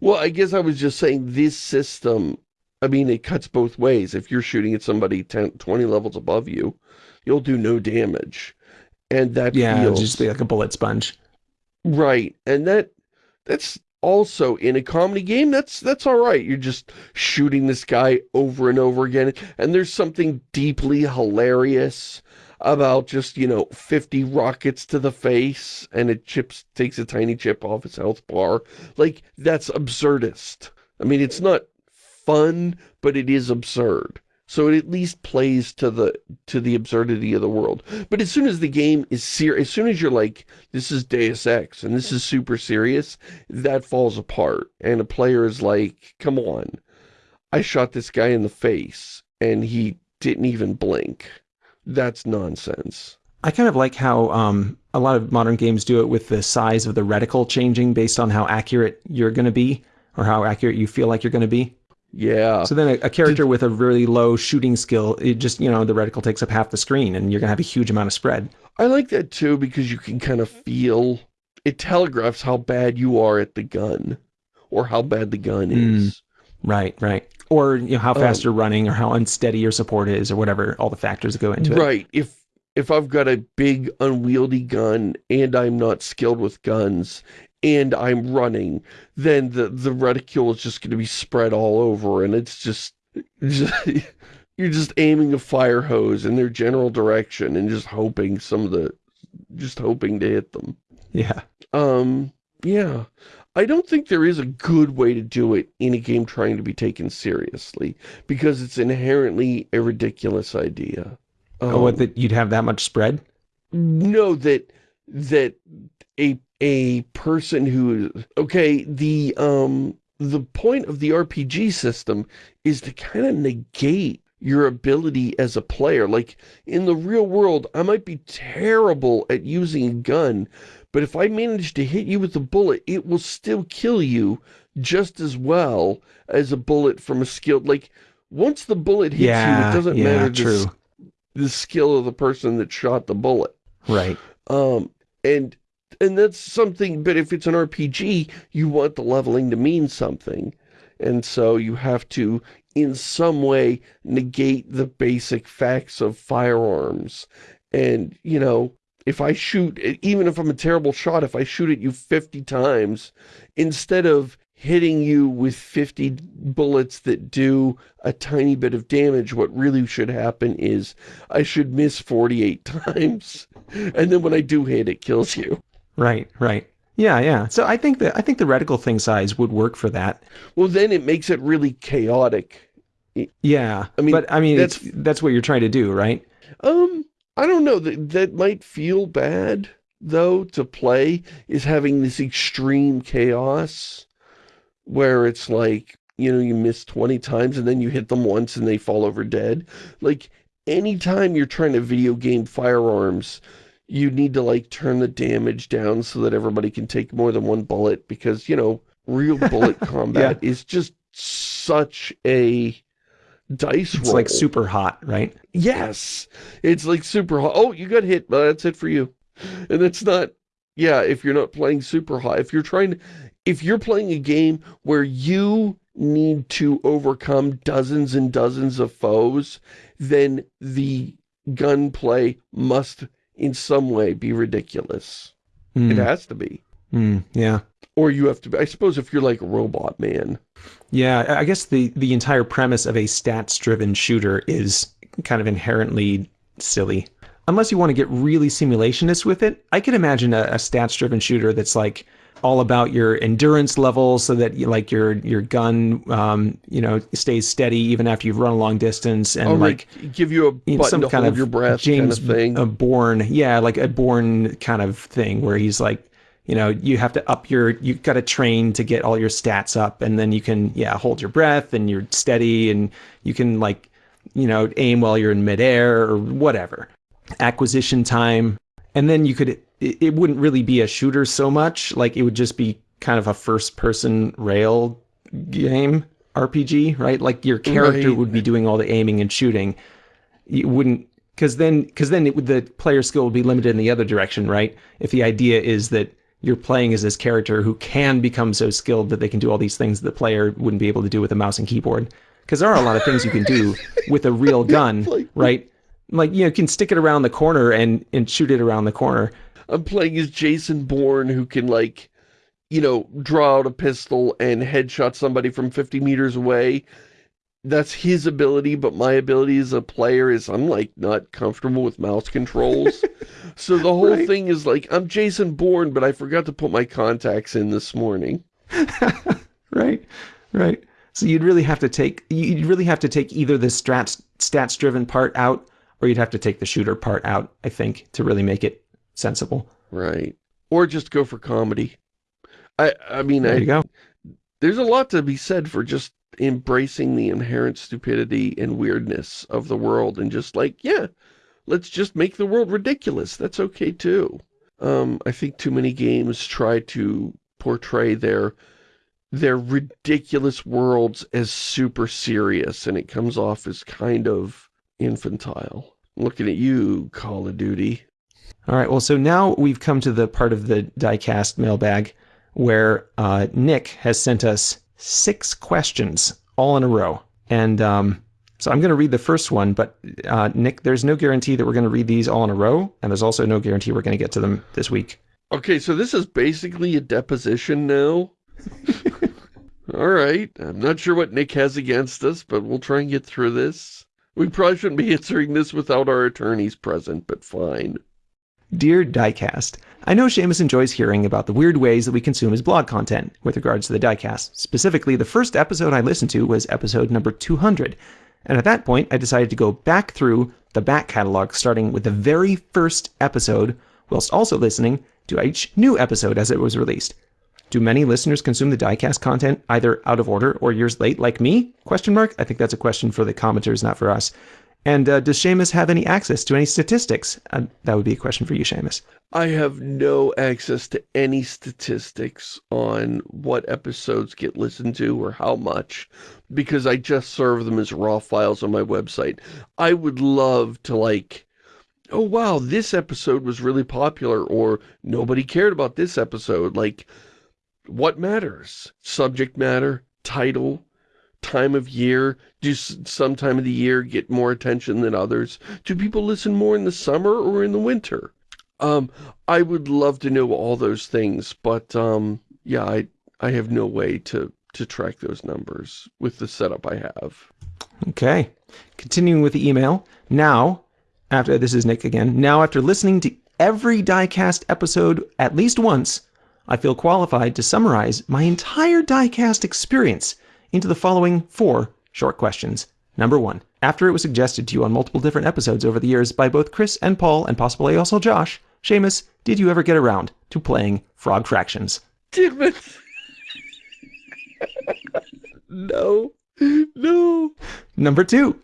Speaker 2: Well, I guess I was just saying this system, I mean, it cuts both ways. If you're shooting at somebody 10, 20 levels above you, you'll do no damage. And that
Speaker 1: Yeah,
Speaker 2: feels...
Speaker 1: just be like a bullet sponge.
Speaker 2: Right. And that that's also in a comedy game, that's that's all right. You're just shooting this guy over and over again. And there's something deeply hilarious about just, you know, 50 rockets to the face and it chips takes a tiny chip off his health bar. Like, that's absurdist. I mean, it's not fun, but it is absurd. So it at least plays to the to the absurdity of the world. But as soon as the game is serious, as soon as you're like, this is Deus Ex and this is super serious, that falls apart. And a player is like, come on, I shot this guy in the face and he didn't even blink. That's nonsense.
Speaker 1: I kind of like how um, a lot of modern games do it with the size of the reticle changing based on how accurate you're going to be or how accurate you feel like you're going to be.
Speaker 2: Yeah.
Speaker 1: So then a, a character with a really low shooting skill, it just, you know, the reticle takes up half the screen and you're going to have a huge amount of spread.
Speaker 2: I like that too because you can kind of feel, it telegraphs how bad you are at the gun or how bad the gun is.
Speaker 1: Right, right. Or, you know, how fast
Speaker 2: Um,
Speaker 1: you're running or how unsteady your support is or whatever, all the factors that go into it.
Speaker 2: Right. If if I've got a big unwieldy gun and I'm not skilled with guns and I'm running, then the the reticule is just going to be spread all over and it's just, just you're just aiming a fire hose in their general direction and just hoping some of the just hoping to hit them.
Speaker 1: Yeah.
Speaker 2: Um yeah. I don't think there is a good way to do it in a game trying to be taken seriously because it's inherently a ridiculous idea.
Speaker 1: oh, what,
Speaker 2: Um,
Speaker 1: that you'd have that much spread?
Speaker 2: no that that a a person who okay the um the point of the RPG system is to kind of negate your ability as a player like in the real world I might be terrible at using a gun but if I manage to hit you with a bullet it will still kill you just as well as a bullet from a skilled like once the bullet hits you it doesn't
Speaker 1: yeah,
Speaker 2: matter the the skill of the person that shot the bullet.
Speaker 1: Right.
Speaker 2: Um, and and that's something, but if it's an RPG, you want the leveling to mean something. And so you have to, in some way, negate the basic facts of firearms. And, you know, if I shoot, even if I'm a terrible shot, if I shoot at you 50 times, instead of hitting you with 50 bullets that do a tiny bit of damage, what really should happen is I should miss 48 times. And then when I do hit, it kills you.
Speaker 1: Right, right. Yeah, yeah. So I think that I think the reticle thing size would work for that.
Speaker 2: Well, then it makes it really chaotic.
Speaker 1: Yeah.
Speaker 2: I mean,
Speaker 1: but I mean,
Speaker 2: that's-
Speaker 1: that's what you're trying to do, right?
Speaker 2: Um, I don't know, that, that might feel bad, though, to play, is having this extreme chaos, where it's like, you know, you miss 20 times and then you hit them once and they fall over dead. Like, anytime you're trying to video game firearms, you need to, like, turn the damage down so that everybody can take more than one bullet, because, you know, real bullet combat is just such a dice
Speaker 1: It's
Speaker 2: roll.
Speaker 1: like super hot, right?
Speaker 2: Yes, it's like Superhot. Oh, you got hit. Well, that's it for you. And it's not, yeah, if you're not playing Superhot, if you're trying to, if you're playing a game where you need to overcome dozens and dozens of foes, then the gunplay must in some way be ridiculous.
Speaker 1: Mm,
Speaker 2: It has to be.
Speaker 1: mm, yeah.
Speaker 2: Or you have to be, I suppose if you're like a Robot Man.
Speaker 1: Yeah, I I guess the, the entire premise of a stats-driven shooter is kind of inherently silly. Unless you want to get really simulationist with it, I could imagine a, a stats-driven shooter that's like all about your endurance level, so that you, like your your gun, um, you know, stays steady even after you've run a long distance, and
Speaker 2: Or
Speaker 1: like
Speaker 2: give you a
Speaker 1: you know,
Speaker 2: button to hold your breath
Speaker 1: James
Speaker 2: kind of thing.
Speaker 1: a Bourne, yeah, like a Bourne kind of thing where he's like, you know, you have to up your, you've got to train to get all your stats up, and then you can, yeah, hold your breath and you're steady, and you can like, you know, aim while you're in midair or whatever. Acquisition time, and then you could, it, it wouldn't really be a shooter so much, like it would just be kind of a first-person rail game RPG, right? Like your character
Speaker 2: Right.
Speaker 1: would be doing all the aiming and shooting. You wouldn't because then because then it would, the player skill would be limited in the other direction right? If the idea is that you're playing as this character who can become so skilled that they can do all these things that the player wouldn't be able to do with a mouse and keyboard. Because there are a lot of things you can do with a real gun
Speaker 2: like-
Speaker 1: right? Like you know you can stick it around the corner and and shoot it around the corner
Speaker 2: I'm playing as Jason Bourne who can like, you know, draw out a pistol and headshot somebody from 50 meters away. That's his ability, but my ability as a player is I'm like not comfortable with mouse controls. so the whole
Speaker 1: Right.
Speaker 2: thing is like, I'm Jason Bourne, but I forgot to put my contacts in this morning.
Speaker 1: right right so you'd really have to take you'd really have to take either the stats stats driven part out or you'd have to take the shooter part out i think to really make it sensible
Speaker 2: Right. Or just go for comedy. I I mean,
Speaker 1: there
Speaker 2: I,
Speaker 1: you go
Speaker 2: there's a lot to be said for just embracing the inherent stupidity and weirdness of the world and just like, yeah, let's just make the world ridiculous. That's okay too. Um, I think too many games try to portray their their ridiculous worlds as super serious and it comes off as kind of infantile. Looking at you, Call of Duty.
Speaker 1: All right well so now we've come to the part of the diecast mailbag where uh, nick has sent us six questions all in a row and um, so i'm going to read the first one but uh, nick there's no guarantee that we're going to read these all in a row and there's also no guarantee we're going to get to them this week
Speaker 2: Okay, so this is basically a deposition now. All right, I'm not sure what Nick has against us, but we'll try and get through this. We probably shouldn't be answering this without our attorneys present, but fine.
Speaker 1: Dear Diecast, I know Shamus enjoys hearing about the weird ways that we consume his blog content with regards to the Diecast. Specifically, the first episode I listened to was episode number 200, and at that point I decided to go back through the back catalog starting with the very first episode, whilst also listening to each new episode as it was released. Do many listeners consume the diecast content either out of order or years late, like me? Question mark. I think that's a question for the commenters, not for us. And uh, does Shamus have any access to any statistics? Uh, that would be a question for you, Shamus.
Speaker 2: I have no access to any statistics on what episodes get listened to or how much, because I just serve them as raw files on my website. I would love to like, oh wow, this episode was really popular, or nobody cared about this episode. Like, what matters? Subject matter, title, time of year? Do some time of the year get more attention than others? Do people listen more in the summer or in the winter? Um, I would love to know all those things, but um, yeah, I I have no way to to track those numbers with the setup I have.
Speaker 1: Okay. Continuing with the email. Now, after this is Nick again. Now, after listening to every diecast episode at least once, I feel qualified to summarize my entire diecast experience into the following four short questions. Number one, after it was suggested to you on multiple different episodes over the years by both Chris and Paul, and possibly also Josh, Shamus, did you ever get around to playing Frog Fractions?
Speaker 2: Damn it! no, no.
Speaker 1: Number two,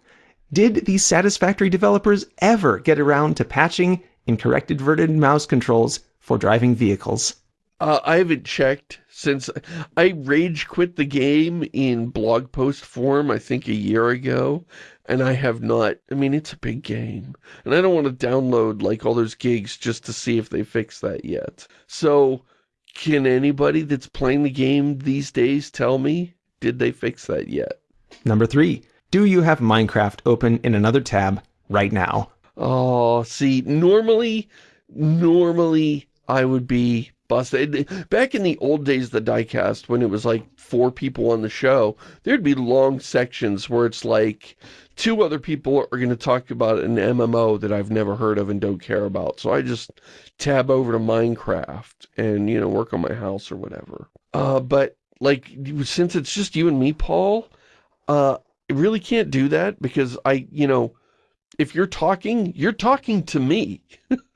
Speaker 1: did the Satisfactory developers ever get around to patching incorrect inverted mouse controls for driving vehicles?
Speaker 2: Uh, I haven't checked since I rage quit the game in blog post form, I think a year ago, and I have not, I mean, it's a big game, and I don't want to download like all those gigs just to see if they fix that yet. So, can anybody that's playing the game these days tell me, did they fix that yet?
Speaker 1: Number three, do you have Minecraft open in another tab right now?
Speaker 2: Oh, see, normally, normally I would be busted. Back in the old days the diecast, when it was like four people on the show, there'd be long sections where it's like two other people are going to talk about an MMO that I've never heard of and don't care about. So I just tab over to Minecraft and, you know, work on my house or whatever. Uh, but like, since it's just you and me, Paul, uh, I really can't do that because I, you know, if you're talking, you're talking to me.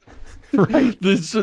Speaker 1: right.
Speaker 2: This,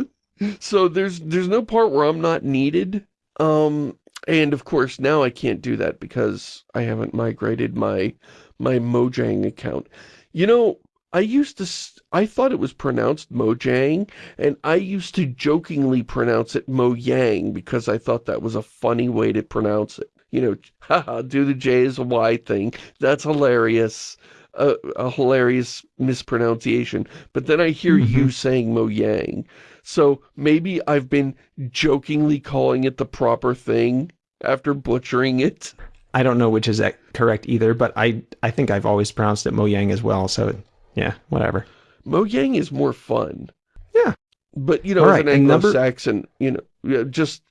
Speaker 2: so there's there's no part where I'm not needed. Um, and of course now I can't do that because I haven't migrated my my Mojang account. You know, I used to, I thought it was pronounced Mojang, and I used to jokingly pronounce it Mojang because I thought that was a funny way to pronounce it. You know, haha, do the J as a Y thing. That's hilarious. A, a hilarious mispronunciation. But then I hear mm -hmm. you mm-hmm. saying Mojang. So maybe I've been jokingly calling it the proper thing after butchering it.
Speaker 1: I don't know which is correct either, but I, I think I've always pronounced it Mojang as well, so yeah, whatever.
Speaker 2: Mojang is more fun.
Speaker 1: Yeah.
Speaker 2: But, you know, All as right, an Anglo-Saxon, number... you know, just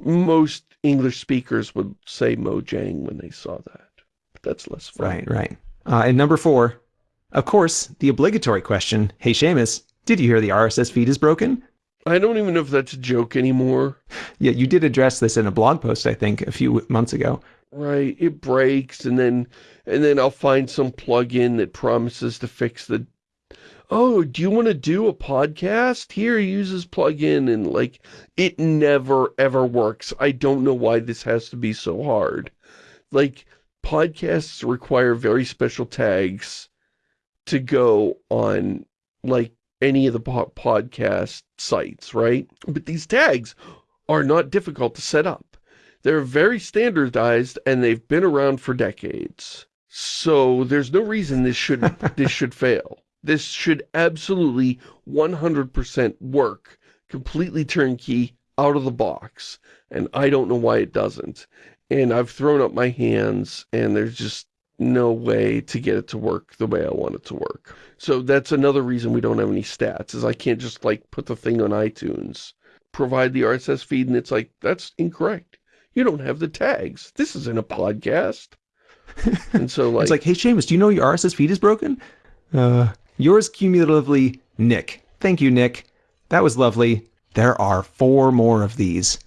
Speaker 2: most English speakers would say Mojang when they saw that. But that's less fun.
Speaker 1: Right, right. Uh, and number four, of course, the obligatory question, hey Shamus, did you hear the RSS feed is broken?
Speaker 2: I don't even know if that's a joke anymore.
Speaker 1: Yeah, you did address this in a blog post, I think, a few months ago.
Speaker 2: Right, it breaks, and then and then I'll find some plugin that promises to fix the... Oh, do you want to do a podcast? Here, use this plugin, and like, it never, ever works. I don't know why this has to be so hard. Like, podcasts require very special tags to go on, like, any of the po podcast sites, right? But these tags are not difficult to set up. They're very standardized and they've been around for decades. So there's no reason this should this should fail. This should absolutely 100% work, completely turnkey, out of the box. And I don't know why it doesn't. And I've thrown up my hands and there's just no way to get it to work the way I want it to work. So that's another reason we don't have any stats, is I can't just, like, put the thing on iTunes, provide the RSS feed, and it's like, that's incorrect. You don't have the tags. This isn't a podcast. and so, like...
Speaker 1: It's like, hey, Shamus, do you know your RSS feed is broken? Uh, yours cumulatively, Nick. Thank you, Nick. That was lovely. There are four more of these.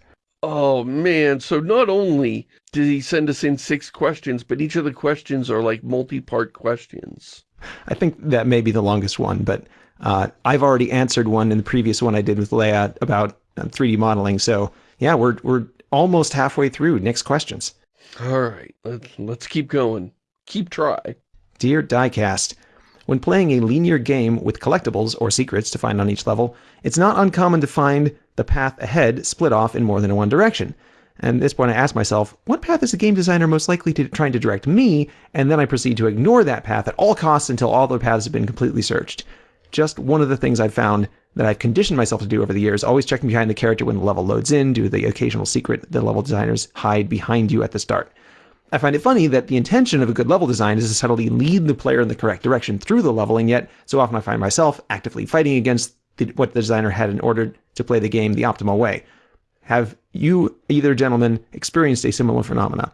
Speaker 2: Oh, man. So not only did he send us in six questions, but each of the questions are like multi-part questions.
Speaker 1: I think that may be the longest one, but uh, I've already answered one in the previous one I did with Leia about 3D uh, modeling. So yeah, we're, we're almost halfway through. Next questions.
Speaker 2: All right, let's, let's keep going. Keep try.
Speaker 1: Dear Diecast, when playing a linear game with collectibles or secrets to find on each level, it's not uncommon to find the path ahead split off in more than one direction. And at this point I ask myself, what path is the game designer most likely to trying to direct me? And then I proceed to ignore that path at all costs until all the paths have been completely searched. Just one of the things I've found that I've conditioned myself to do over the years, always checking behind the character when the level loads in, to the occasional secret the level designers hide behind you at the start. I find it funny that the intention of a good level design is to subtly lead the player in the correct direction through the level, and yet so often I find myself actively fighting against the, what the designer had in order to play the game the optimal way. Have you, either gentlemen, experienced a similar phenomena?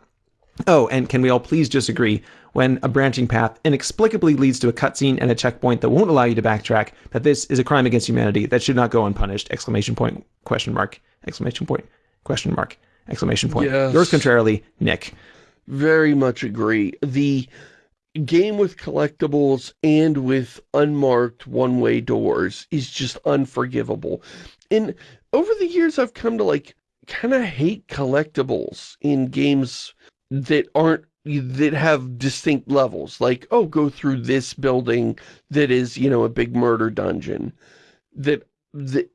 Speaker 1: Oh, and can we all please just agree, when a branching path inexplicably leads to a cutscene and a checkpoint that won't allow you to backtrack, that this is a crime against humanity that should not go unpunished, exclamation point, question mark, exclamation point, question mark, exclamation point. Yes. Yours contrarily, Nick.
Speaker 2: Very much agree. The game with collectibles and with unmarked one-way doors is just unforgivable. And over the years, I've come to like kind of hate collectibles in games that aren't that have distinct levels like oh go through this building that is you know a big murder dungeon that that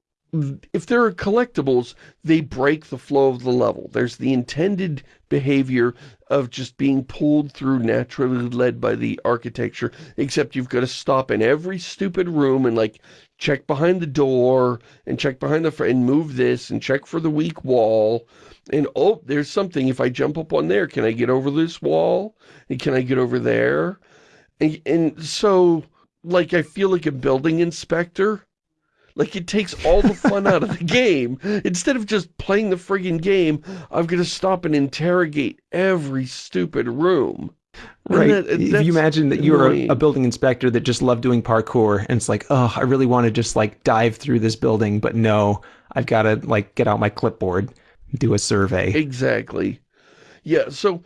Speaker 2: if there are collectibles, they break the flow of the level. There's the intended behavior of just being pulled through naturally led by the architecture, except you've got to stop in every stupid room and like check behind the door and check behind the and move this and check for the weak wall. And oh, there's something. If I jump up on there, can I get over this wall? And can I get over there? And, and so like I feel like a building inspector. Like it takes all the fun out of the game. Instead of just playing the friggin' game, I'm gonna stop and interrogate every stupid room.
Speaker 1: Right.
Speaker 2: that-
Speaker 1: if you imagine that you're a, a building inspector that just loved doing parkour and it's like, oh, I really want to just like dive through this building, but no, I've got to like get out my clipboard, do a survey.
Speaker 2: Exactly. Yeah, so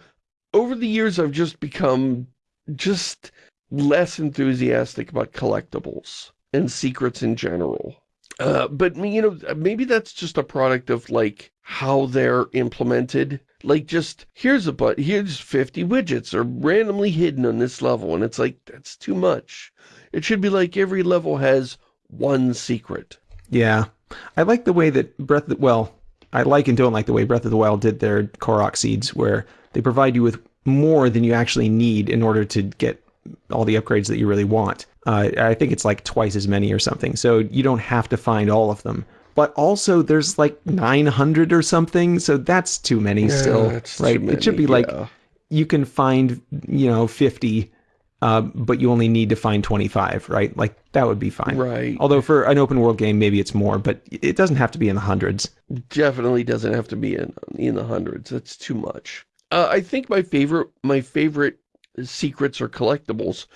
Speaker 2: over the years I've just become just less enthusiastic about collectibles and secrets in general. Uh, but, you know, maybe that's just a product of, like, how they're implemented. Like, just, here's a but, here's 50 widgets are randomly hidden on this level, and it's like, that's too much. It should be like every level has one secret.
Speaker 1: Yeah. I like the way that Breath of well, I like and don't like the way Breath of the Wild did their Korok seeds, where they provide you with more than you actually need in order to get all the upgrades that you really want. Uh, I think it's like twice as many or something, so you don't have to find all of them. But also, there's like 900 or something, so that's too many still,
Speaker 2: that's too
Speaker 1: right? it should
Speaker 2: many,
Speaker 1: be like you can find, you know, 50, uh, but you only need to find 25, right? Like that would be fine.
Speaker 2: Right.
Speaker 1: Although for an open world game, maybe it's more, but it doesn't have to be in the hundreds.
Speaker 2: definitely doesn't have to be in in the hundreds. That's too much. Uh, I think my favorite my favorite secrets or collectibles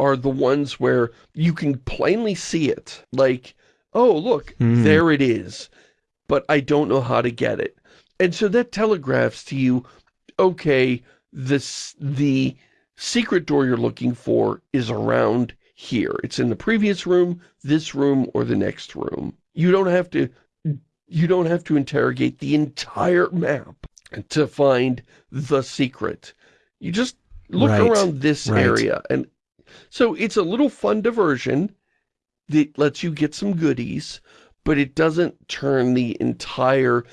Speaker 2: are the ones where you can plainly see it. Like, oh look,
Speaker 1: Hmm.
Speaker 2: there it is, but I don't know how to get it. And so that telegraphs to you, okay, this the secret door you're looking for is around here. It's in the previous room, this room, or the next room. You don't have to you don't have to interrogate the entire map to find the secret. You just look
Speaker 1: Right,
Speaker 2: around this
Speaker 1: right.
Speaker 2: area. And so it's a little fun diversion that lets you get some goodies, but it doesn't turn the entire...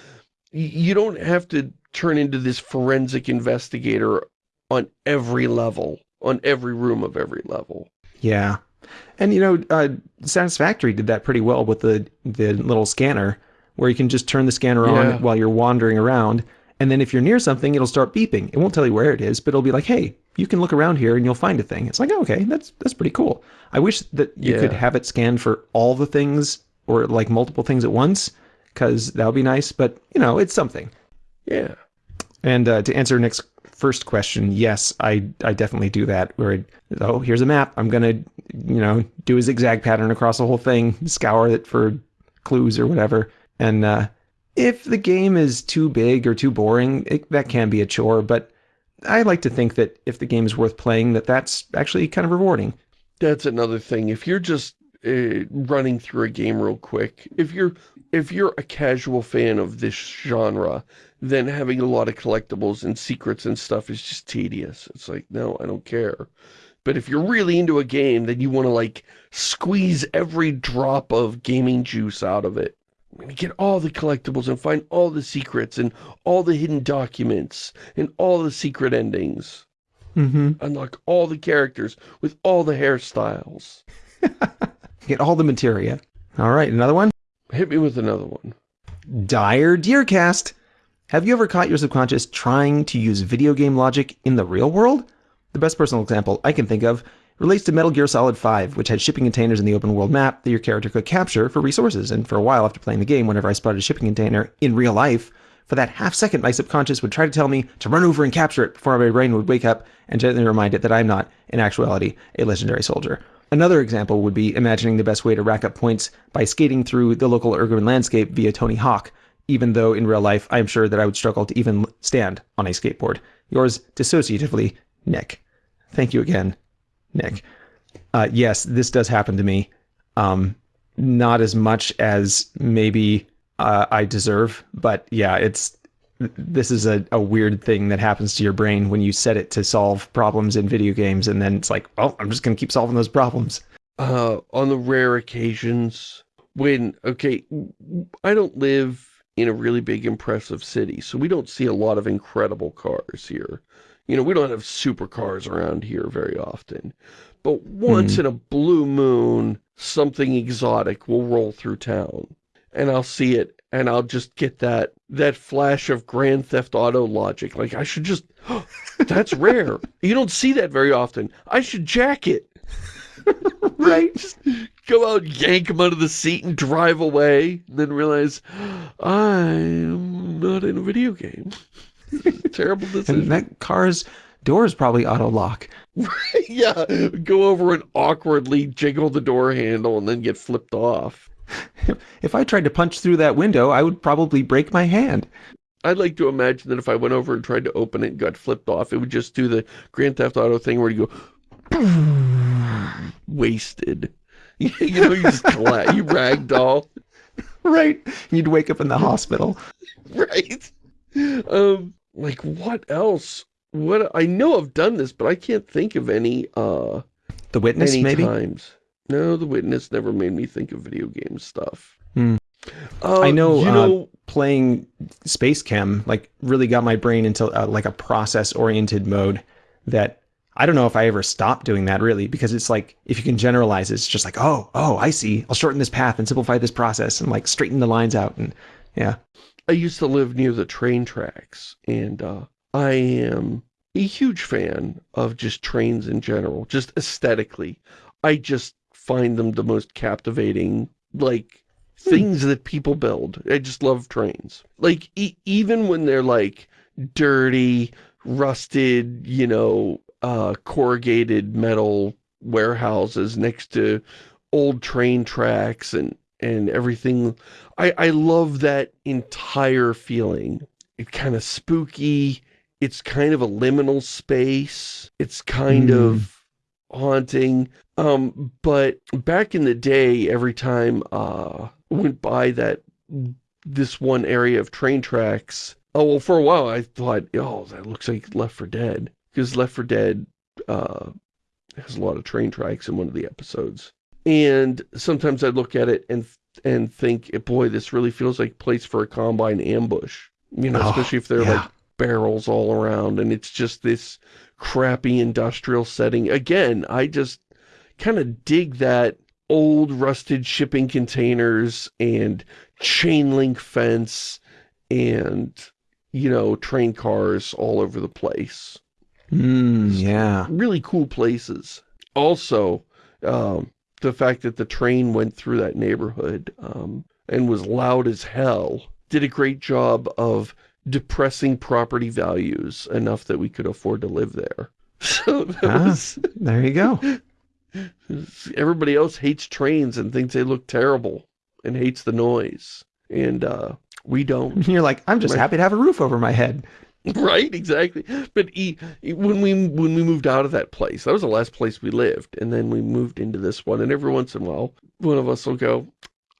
Speaker 2: You don't have to turn into this forensic investigator on every level, on every room of every level.
Speaker 1: Yeah. And you know, uh, Satisfactory did that pretty well with the the little scanner, where you can just turn the scanner on
Speaker 2: Yeah.
Speaker 1: while you're wandering around, and then if you're near something, it'll start beeping. It won't tell you where it is, but it'll be like, "Hey, you can look around here and you'll find a thing." It's like, oh, "Okay, that's that's pretty cool." I wish that you could have it scan for all the things or like multiple things at once, because that would be nice. But you know, it's something.
Speaker 2: Yeah.
Speaker 1: And uh, to answer Nick's first question, yes, I I definitely do that. Where it, oh, here's a map. I'm gonna you know do a zigzag pattern across the whole thing, scour it for clues or whatever. And uh, if the game is too big or too boring, it, that can be a chore. But I like to think that if the game is worth playing, that that's actually kind of rewarding.
Speaker 2: That's another thing. If you're just uh, running through a game real quick, if you're if you're a casual fan of this genre, then having a lot of collectibles and secrets and stuff is just tedious. It's like, no, I don't care. But if you're really into a game, then you want to like squeeze every drop of gaming juice out of it. I'm gonna get all the collectibles and find all the secrets and all the hidden documents and all the secret endings.
Speaker 1: Mm-hmm.
Speaker 2: Unlock all the characters with all the hairstyles.
Speaker 1: Get all the materia. All right, another one.
Speaker 2: Hit me with another one.
Speaker 1: Dire Deercast. Have you ever caught your subconscious trying to use video game logic in the real world? The best personal example I can think of relates to Metal Gear Solid 5, which had shipping containers in the open world map that your character could capture for resources. And for a while after playing the game, whenever I spotted a shipping container in real life, for that half second, my subconscious would try to tell me to run over and capture it before my brain would wake up and gently remind it that I'm not, in actuality, a legendary soldier. Another example would be imagining the best way to rack up points by skating through the local urban landscape via Tony Hawk, even though in real life I am sure that I would struggle to even stand on a skateboard. Yours dissociatively, Nick. Thank you again, Nick. Uh, yes, this does happen to me. Um, not as much as maybe uh, I deserve, but yeah, it's this is a, a weird thing that happens to your brain when you set it to solve problems in video games, and then it's like, well, I'm just gonna keep solving those problems.
Speaker 2: Uh, on the rare occasions when, okay, I don't live in a really big, impressive city, so we don't see a lot of incredible cars here. You know, we don't have supercars around here very often. But once hmm. in a blue moon, something exotic will roll through town. And I'll see it, and I'll just get that that flash of Grand Theft Auto logic. Like, I should just... That's rare. You don't see that very often. I should jack it.
Speaker 1: right?
Speaker 2: Just go out, yank him out of the seat and drive away. And then realize, I'm not in a video game. Terrible decision.
Speaker 1: And that car's doors probably auto-lock.
Speaker 2: yeah, go over and awkwardly jiggle the door handle and then get flipped off.
Speaker 1: If I tried to punch through that window, I would probably break my hand.
Speaker 2: I'd like to imagine that if I went over and tried to open it and got flipped off, it would just do the Grand Theft Auto thing where you go, wasted. you know, you just collapse, you ragdoll,
Speaker 1: Right? You'd wake up in the hospital.
Speaker 2: right? Um, like what else? What I know I've done this, but I can't think of any uh
Speaker 1: The witness, maybe?
Speaker 2: times. No, the witness never made me think of video game stuff.
Speaker 1: Hmm.
Speaker 2: Uh,
Speaker 1: I know,
Speaker 2: You
Speaker 1: uh,
Speaker 2: know,
Speaker 1: Playing SpaceChem, like, really got my brain into, uh, like, a process-oriented mode that I don't know if I ever stopped doing that, really, because it's like, if you can generalize, it's just like, oh, oh, I see. I'll shorten this path and simplify this process and, like, straighten the lines out. And, yeah.
Speaker 2: I used to live near the train tracks, and uh, I am a huge fan of just trains in general, just aesthetically. I just find them the most captivating, like, things that people build. I just love trains. Like, e even when they're, like, dirty, rusted, you know, uh, corrugated metal warehouses next to old train tracks and, and everything. I, I love that entire feeling. It's kind of spooky. It's kind of a liminal space. It's kind
Speaker 1: Mm.
Speaker 2: of haunting. Um, but back in the day, every time uh went by that this one area of train tracks, oh well, for a while I thought, oh, that looks like Left 4 Dead because Left 4 Dead uh has a lot of train tracks in one of the episodes. And sometimes I'd look at it and and think, boy, this really feels like a place for a combine ambush. You know,
Speaker 1: Oh,
Speaker 2: especially if they're
Speaker 1: yeah.
Speaker 2: like barrels all around and it's just this crappy industrial setting. Again, I just kind of dig that old rusted shipping containers and chain link fence and, you know, train cars all over the place
Speaker 1: Mm, yeah.
Speaker 2: really cool places. Also, um, the fact that the train went through that neighborhood um, and was loud as hell did a great job of depressing property values enough that we could afford to live there. So
Speaker 1: Ah.
Speaker 2: was,
Speaker 1: There you go.
Speaker 2: everybody else hates trains and thinks they look terrible and hates the noise. And uh, we don't.
Speaker 1: You're like, I'm just
Speaker 2: Right.
Speaker 1: happy to have a roof over my head.
Speaker 2: right exactly but he, he- when we when we moved out of that place that was the last place we lived and then we moved into this one and every once in a while one of us will go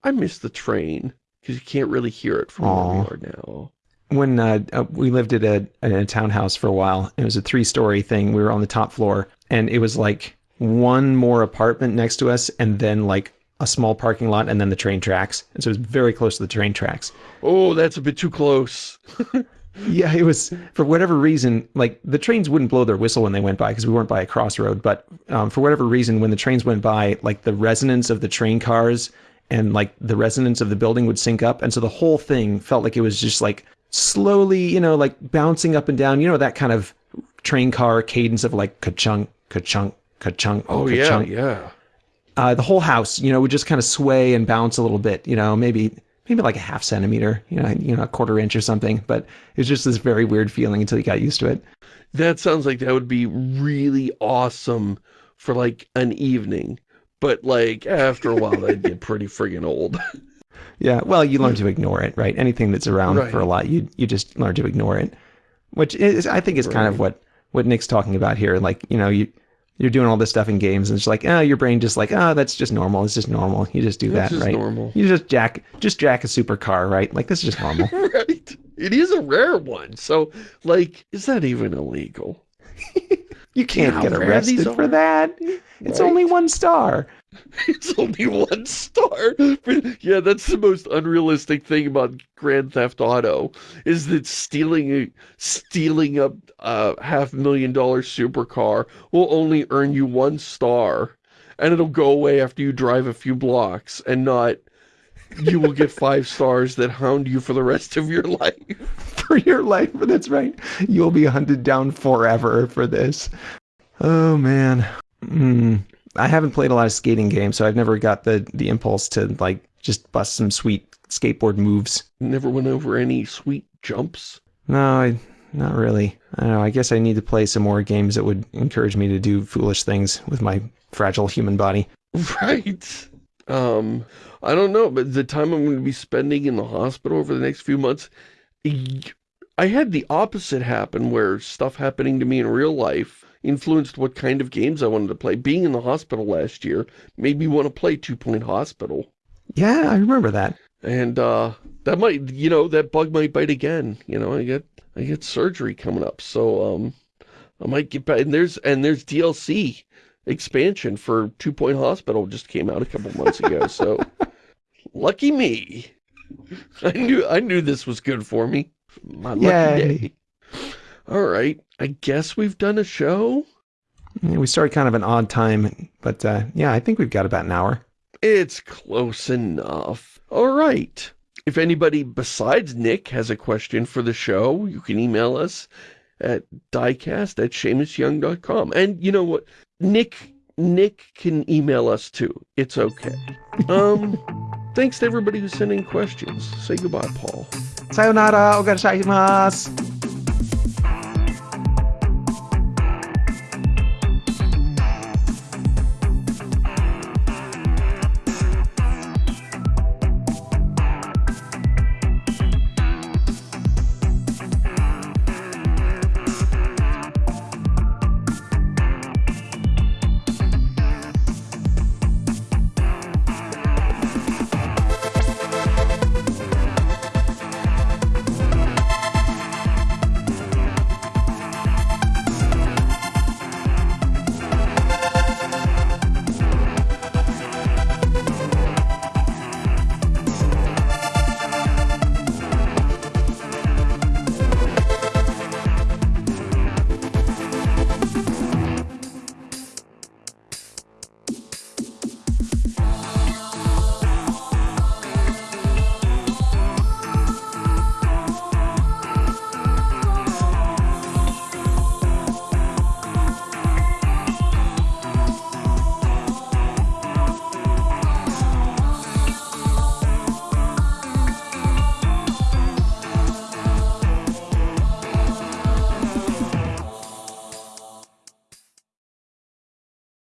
Speaker 2: i miss the train because you can't really hear it from where we are now
Speaker 1: when uh, uh, we lived at a, in a townhouse for a while. It was a three story thing. We were on the top floor, and it was like one more apartment next to us, and then like a small parking lot, and then the train tracks. And so it was very close to the train tracks.
Speaker 2: oh that's a bit too close
Speaker 1: Yeah, it was for whatever reason. Like the trains wouldn't blow their whistle when they went by because we weren't by a crossroad. But um, for whatever reason, when the trains went by, like the resonance of the train cars and like the resonance of the building would sync up, and so the whole thing felt like it was just like slowly, you know, like bouncing up and down. You know that kind of train car cadence of like ka-chunk, ka-chunk, ka-chunk,
Speaker 2: oh yeah
Speaker 1: ka-chunk.
Speaker 2: yeah
Speaker 1: Uh, the whole house, you know, would just kind of sway and bounce a little bit. You know, maybe maybe like a half centimeter, you know, you know, a quarter inch or something. But it was just this very weird feeling until you got used to it.
Speaker 2: that sounds like that would be really awesome for like an evening but like after a while that'd get pretty friggin' old
Speaker 1: Yeah, well, you learn to ignore it, right? Anything that's around
Speaker 2: Right.
Speaker 1: for a lot, you you just learn to ignore it, which is, I think, is kind of what what Nick's talking about here. Like, you know, you you're doing all this stuff in games, and it's like, oh, your brain just like, oh, that's just normal. It's just normal. You just do that,
Speaker 2: just
Speaker 1: right?
Speaker 2: normal.
Speaker 1: You just jack just jack a supercar, right? Like this is just normal.
Speaker 2: right it is a rare one so like is that even illegal
Speaker 1: You can't get arrested for that. It's
Speaker 2: Right?
Speaker 1: only one star.
Speaker 2: It's only one star. Yeah, that's the most unrealistic thing about Grand Theft Auto is that stealing a, stealing a uh, half million dollar supercar will only earn you one star, and it'll go away after you drive a few blocks, and not you will get five stars that hound you for the rest of your life.
Speaker 1: for your life. That's right. You'll be hunted down forever for this. Oh man. Mm. I haven't played a lot of skating games, so I've never got the the impulse to like just bust some sweet skateboard moves.
Speaker 2: Never went over any sweet jumps.
Speaker 1: No, I, not really. I don't know. I guess I need to play some more games that would encourage me to do foolish things with my fragile human body.
Speaker 2: Right. Um, I don't know, but the time I'm going to be spending in the hospital over the next few months, I had the opposite happen where stuff happening to me in real life influenced what kind of games I wanted to play. Being in the hospital last year made me want to play Two Point Hospital.
Speaker 1: Yeah, I remember that.
Speaker 2: And uh, that might, you know, that bug might bite again. You know, I get I get surgery coming up, so um, I might get back. And there's and there's DLC expansion for Two Point Hospital just came out a couple months ago. so lucky me. I knew I knew this was good for me. My lucky Yay. day. All right, I guess we've done a show.
Speaker 1: We started kind of an odd time, but uh, yeah, I think we've got about an hour.
Speaker 2: It's close enough. All right. If anybody besides Nick has a question for the show, you can email us at diecast at ShamusYoung.com. And you know what? Nick Nick can email us too. It's okay. Um, thanks to everybody who's sending questions. Say goodbye, Paul.
Speaker 1: Sayonara, ogashimasu.